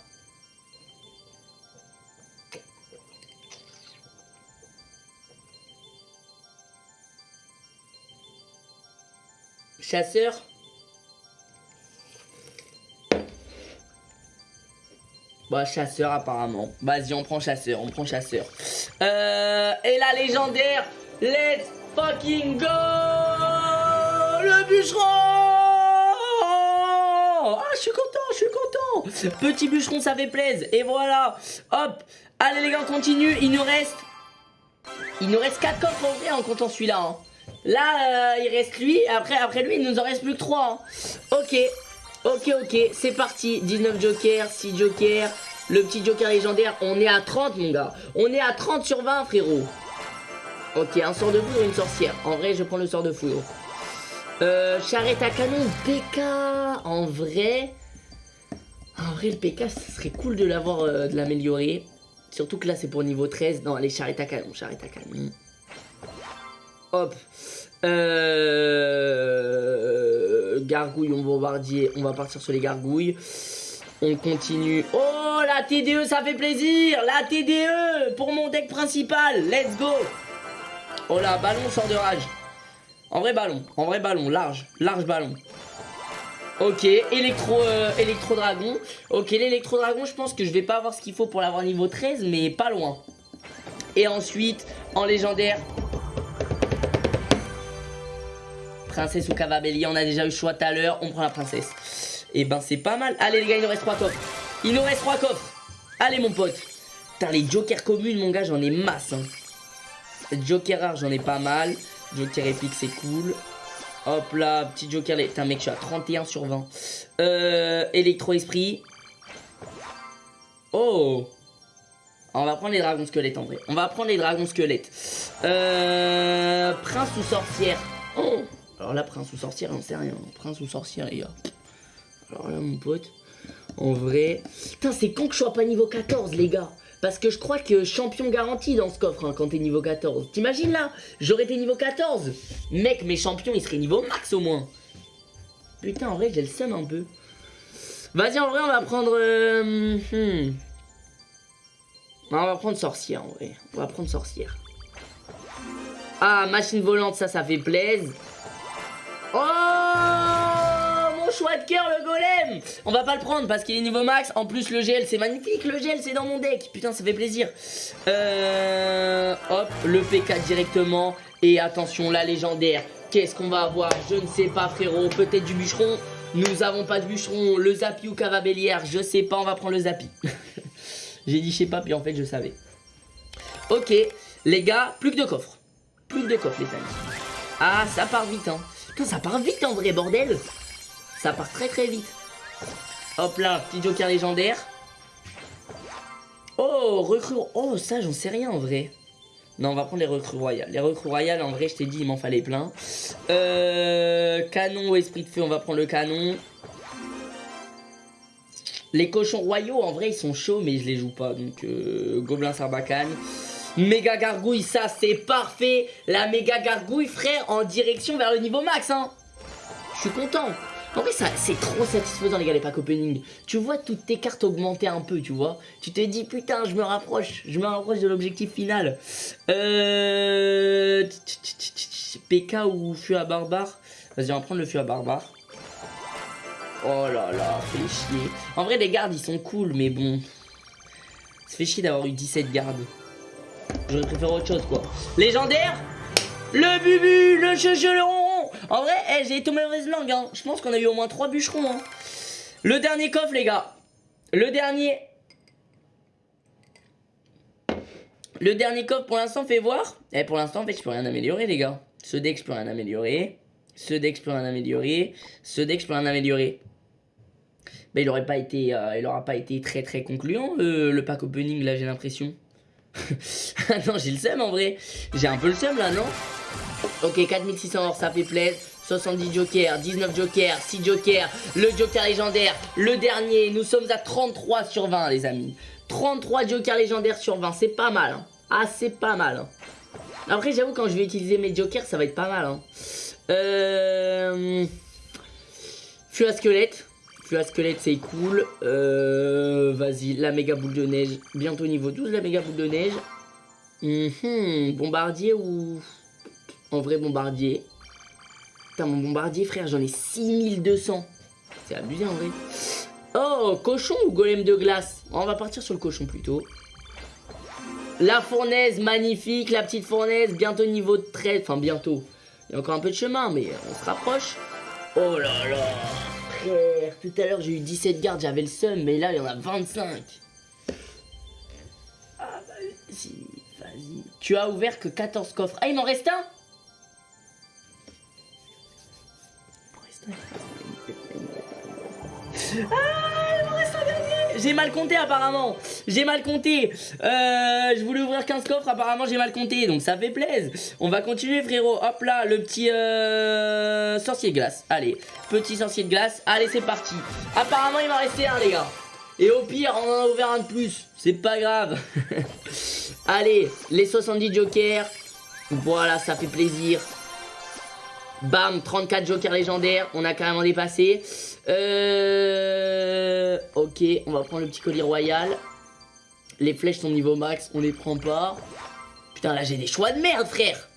S1: Chasseur Bah chasseur apparemment. Vas-y on prend chasseur, on prend chasseur. Euh, et la légendaire, let's fucking go Le bûcheron Ah je suis content, je suis content Petit bûcheron ça fait plaisir. Et voilà Hop Allez les gars on continue, il nous reste... Il nous reste 4 coffres en vrai en comptant celui-là. Hein. Là euh, il reste lui, après, après lui il nous en reste plus que 3. Hein. Ok, ok ok, c'est parti. 19 jokers, 6 jokers, le petit joker légendaire, on est à 30 mon gars. On est à 30 sur 20 frérot. Ok, un sort de foudre une sorcière. En vrai je prends le sort de foudre. Euh, charrette à canon, PK. En vrai, en vrai, le PK, ce serait cool de l'avoir, euh, de l'améliorer. Surtout que là, c'est pour niveau 13. Non, allez, charrette à canon, charrette à canon. Hop. Euh... Gargouille, on bombardier. On va partir sur les gargouilles. On continue. Oh, la TDE, ça fait plaisir. La TDE pour mon deck principal. Let's go. Oh là, ballon sort de rage. En vrai ballon, en vrai ballon, large, large ballon. Ok, électro, euh, électro dragon. Ok, l'électro dragon, je pense que je vais pas avoir ce qu'il faut pour l'avoir niveau 13, mais pas loin. Et ensuite, en légendaire, Princesse ou Cavabelli, on a déjà eu le choix tout à l'heure, on prend la princesse. Et ben c'est pas mal. Allez les gars, il nous reste 3 coffres. Il nous reste 3 coffres. Allez mon pote. Putain, les jokers communes, mon gars, j'en ai masse. Hein. Joker rare, j'en ai pas mal. Joker épique, c'est cool. Hop là, petit joker. Putain, mec, je suis à 31 sur 20. Euh, Électro-esprit. Oh On va prendre les dragons squelettes en vrai. On va prendre les dragons squelettes. Euh, prince ou sorcière Oh Alors là, prince ou sorcière, on sait rien. Prince ou sorcière, les gars. Alors là, mon pote, en vrai... Putain, c'est con que je sois pas niveau 14, les gars. Parce que je crois que champion garanti dans ce coffre hein, quand t'es niveau 14. T'imagines là J'aurais été niveau 14. Mec, mes champions, ils seraient niveau max au moins. Putain, en vrai, j'ai le seum un peu. Vas-y, en vrai, on va prendre... Euh, hmm. On va prendre sorcière, en vrai. On va prendre sorcière. Ah, machine volante, ça, ça fait plaisir. Oh Mon choix de cœur, le golem On va pas le prendre parce qu'il est niveau max. En plus, le gel, c'est magnifique. Le gel, c'est dans mon deck. Putain, ça fait plaisir. Euh... Hop, le P4 directement. Et attention, la légendaire. Qu'est-ce qu'on va avoir? Je ne sais pas, frérot. Peut-être du bûcheron. Nous avons pas de bûcheron. Le Zapi ou Cavabellière, je sais pas. On va prendre le Zapi. J'ai dit je sais pas, puis en fait, je savais. Ok, les gars, plus que deux coffres. Plus que deux coffres, les amis. Ah, ça part vite, hein. Ça part vite en vrai, bordel. Ça part très très vite. Hop là, petit joker légendaire. Oh, recrue. Oh, ça, j'en sais rien en vrai. Non, on va prendre les recrues royales. Les recrues royales, en vrai, je t'ai dit, il m'en fallait plein. Euh, canon esprit de feu, on va prendre le canon. Les cochons royaux, en vrai, ils sont chauds, mais je les joue pas. Donc, euh, Gobelin. Méga gargouille, ça, c'est parfait. La méga gargouille, frère, en direction vers le niveau max, hein. Je suis content. En vrai, c'est trop satisfaisant, les gars, les packs opening. Tu vois toutes tes cartes augmenter un peu, tu vois. Tu te dis, putain, je me rapproche. Je me rapproche de l'objectif final. Euh... PK ou feu à barbare? Vas-y, on va prendre le feu à barbare. Oh là là, fait chier. En vrai, les gardes, ils sont cool, mais bon. Ça fait chier d'avoir eu 17 gardes. J'aurais préféré autre chose, quoi. Légendaire Le bubu, le checheron En vrai, eh, j'ai été mauvaise langue. Je pense qu'on a eu au moins 3 bûcherons, hein. Le dernier coffre, les gars. Le dernier. Le dernier coffre, pour l'instant, fait voir. Eh, pour l'instant, en fait, je peux rien améliorer, les gars. Ce deck, je peux rien améliorer. Ce deck, je peux rien améliorer. Ce deck, je peux rien améliorer. Mais il aurait pas été, euh, pas été très très concluant, le pack opening, là, j'ai l'impression. Ah non, j'ai le seum en vrai. J'ai un peu le seum là, non Ok, 4600 or, ça fait plaisir. 70 jokers, 19 jokers, 6 jokers, le joker légendaire, le dernier. Nous sommes à 33 sur 20, les amis. 33 jokers légendaires sur 20, c'est pas mal. Hein. Ah, c'est pas mal. Hein. Après, j'avoue, quand je vais utiliser mes jokers, ça va être pas mal. Hein. Euh... Fus à squelette. Fus à squelette, c'est cool. Euh... Vas-y, la méga boule de neige. Bientôt niveau 12, la méga boule de neige. Mhm, bombardier ou... En vrai bombardier? Putain, mon bombardier, frère, j'en ai 6200. C'est abusé, en vrai. Oh, cochon ou golem de glace? On va partir sur le cochon, plutôt. La fournaise, magnifique. La petite fournaise, bientôt niveau 13. Enfin, bientôt. Il y a encore un peu de chemin, mais on se rapproche. Oh là là Tout à l'heure, j'ai eu 17 gardes, j'avais le seum, mais là, il y en a 25. Ah, vas-y. Vas-y. Tu as ouvert que 14 coffres. Ah, il m'en reste un Il m'en reste un. Ah, il m'en reste un dernier J'ai mal compté apparemment. J'ai mal compté. Euh, je voulais ouvrir 15 coffres, apparemment j'ai mal compté. Donc ça fait plaisir. On va continuer frérot. Hop là, le petit euh, sorcier de glace. Allez, petit sorcier de glace. Allez, c'est parti. Apparemment il m'en restait un les gars. Et au pire, on en a ouvert un de plus. C'est pas grave. Allez, les 70 jokers. Voilà, ça fait plaisir. Bam, 34 jokers légendaires. On a carrément dépassé. Euh... Ok, on va prendre le petit colis royal. Les flèches sont niveau max, on les prend pas. Putain, là j'ai des choix de merde, frère.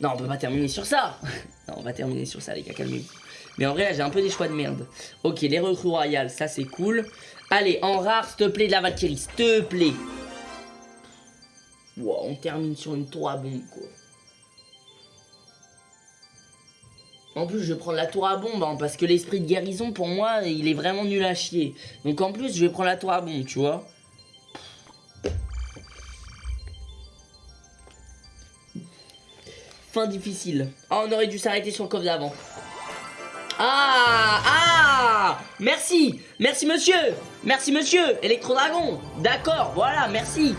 S1: Non, on peut pas terminer sur ça. non, on va terminer sur ça, les gars, calmez-vous. Mais en vrai, là j'ai un peu des choix de merde. Ok, les recrues royales, ça c'est cool. Allez, en rare, s'il te plaît, de la Valkyrie, s'il te plaît. Wow, on termine sur une 3 bombe, quoi. En plus, je vais prendre la tour à bombe, hein, parce que l'esprit de guérison, pour moi, il est vraiment nul à chier. Donc en plus, je vais prendre la tour à bombe, tu vois. Difficile. Ah, on aurait dû s'arrêter sur le coffre d'avant. Ah Ah Merci Merci monsieur Merci monsieur Électro-dragon D'accord, voilà, merci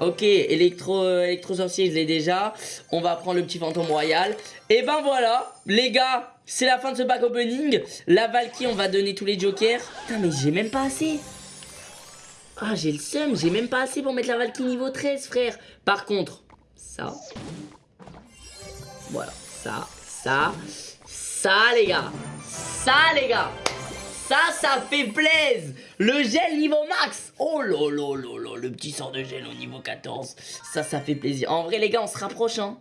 S1: Ok, électro, électro sorcier, je l'ai déjà. On va prendre le petit fantôme royal. Et ben voilà, les gars, c'est la fin de ce pack opening. La Valkyrie, on va donner tous les jokers. Putain, mais j'ai même pas assez. Ah, j'ai le seum, j'ai même pas assez pour mettre la Valkyrie niveau 13, frère. Par contre, ça. Voilà, ça, ça, ça, les gars. Ça, les gars. Ça, ça fait plaise Le gel niveau max Oh là, le petit sort de gel au niveau 14. Ça, ça fait plaisir. En vrai, les gars, on se rapproche, hein.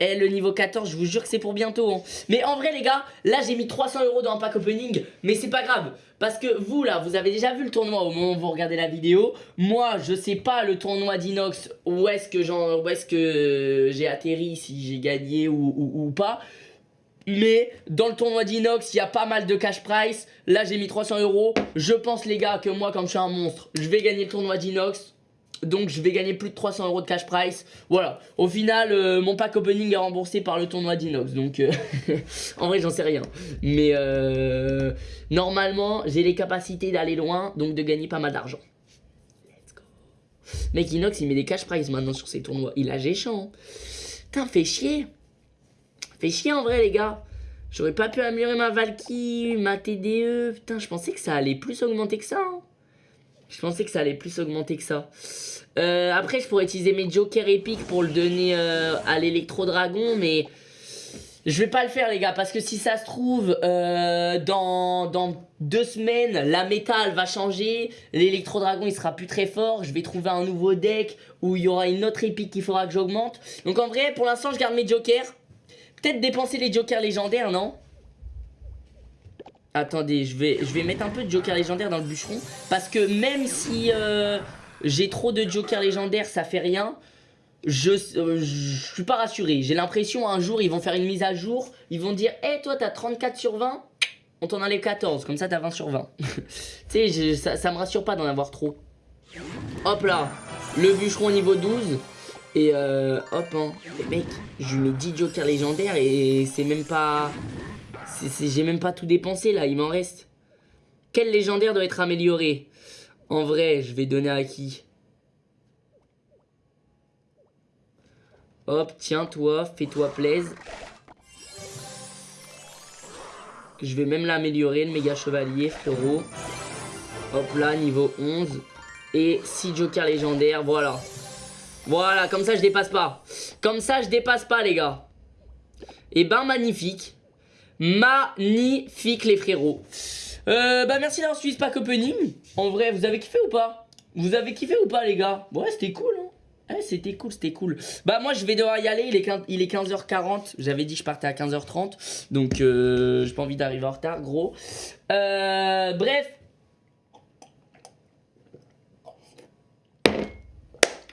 S1: Eh, le niveau 14, je vous jure que c'est pour bientôt. hein. Mais en vrai, les gars, là, j'ai mis 300 euros dans un pack opening. Mais c'est pas grave. Parce que vous, là, vous avez déjà vu le tournoi au moment où vous regardez la vidéo. Moi, je sais pas le tournoi d'Inox où est-ce que, est-ce j'ai atterri, si j'ai gagné ou, ou- ou pas. Mais dans le tournoi d'Inox, il y a pas mal de cash price. Là, j'ai mis 300 euros. Je pense, les gars, que moi, comme je suis un monstre, je vais gagner le tournoi d'Inox. Donc, je vais gagner plus de 300 euros de cash price. Voilà. Au final, euh, mon pack opening est remboursé par le tournoi d'Inox. Donc, euh, en vrai, j'en sais rien. Mais euh, normalement, j'ai les capacités d'aller loin. Donc, de gagner pas mal d'argent. Let's go. Mec, Inox, il met des cash price maintenant sur ses tournois. Il a géchant. Putain, fait chier. Fait chier en vrai les gars. J'aurais pas pu améliorer ma Valkyrie, ma TDE. Putain, je pensais que ça allait plus augmenter que ça. hein. Je pensais que ça allait plus augmenter que ça. Euh, après, je pourrais utiliser mes jokers épiques pour le donner euh, à l'électro-dragon, mais je vais pas le faire les gars, parce que si ça se trouve, euh, dans, deux semaines, la métal va changer, l'électro-dragon il sera plus très fort, je vais trouver un nouveau deck où il y aura une autre épique qu'il faudra que j'augmente. Donc en vrai, pour l'instant, je garde mes jokers. Peut-être dépenser les jokers légendaires, non? Attendez, je vais, je vais mettre un peu de jokers légendaires dans le bûcheron. Parce que même si euh, j'ai trop de jokers légendaires, ça fait rien. Je, euh, je suis pas rassuré. J'ai l'impression un jour, ils vont faire une mise à jour. Ils vont dire, hé, toi, t'as 34 sur 20 On t'en enlève 14. Comme ça, t'as 20 sur 20. tu sais, ça, ça me rassure pas d'en avoir trop. Hop là, le bûcheron niveau 12. Et euh, hop, hein. Mec, je lui mets 10 jokers légendaires et c'est même pas. J'ai même pas tout dépensé là, il m'en reste. Quel légendaire doit être amélioré? En vrai, je vais donner à qui? Hop, tiens toi, fais-toi plaise. Je vais même l'améliorer, le méga chevalier, frérot. Hop là, niveau 11. Et 6 jokers légendaires, voilà. Voilà, comme ça je dépasse pas. Comme ça je dépasse pas les gars. Et ben magnifique. Magnifique les frérots. Euh, bah merci d'avoir suivi pack opening. En vrai, vous avez kiffé ou pas? Vous avez kiffé ou pas les gars? Ouais, c'était cool hein. Ouais, c'était cool, c'était cool. Bah moi je vais devoir y aller, il est, 15 il est 15h40. J'avais dit que je partais à 15h30. Donc euh, j'ai pas envie d'arriver en retard, gros. Euh, bref,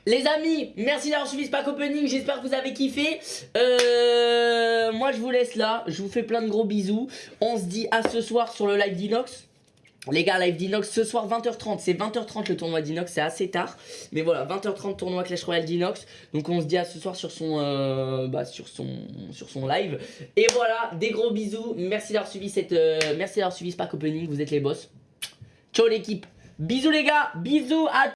S1: Les amis, merci d'avoir suivi ce pack opening, j'espère que vous avez kiffé. Euh, moi je vous laisse là, je vous fais plein de gros bisous. On se dit à ce soir sur le live d'Inox. Les gars, live d'Inox ce soir 20h30, c'est 20h30 le tournoi d'Inox, c'est assez tard. Mais voilà, 20h30 tournoi Clash Royale d'Inox. Donc on se dit à ce soir sur son, euh, bah, live. Et voilà, des gros bisous, merci d'avoir suivi, cette, euh, ce pack opening, vous êtes les boss. Ciao l'équipe, bisous les gars, bisous à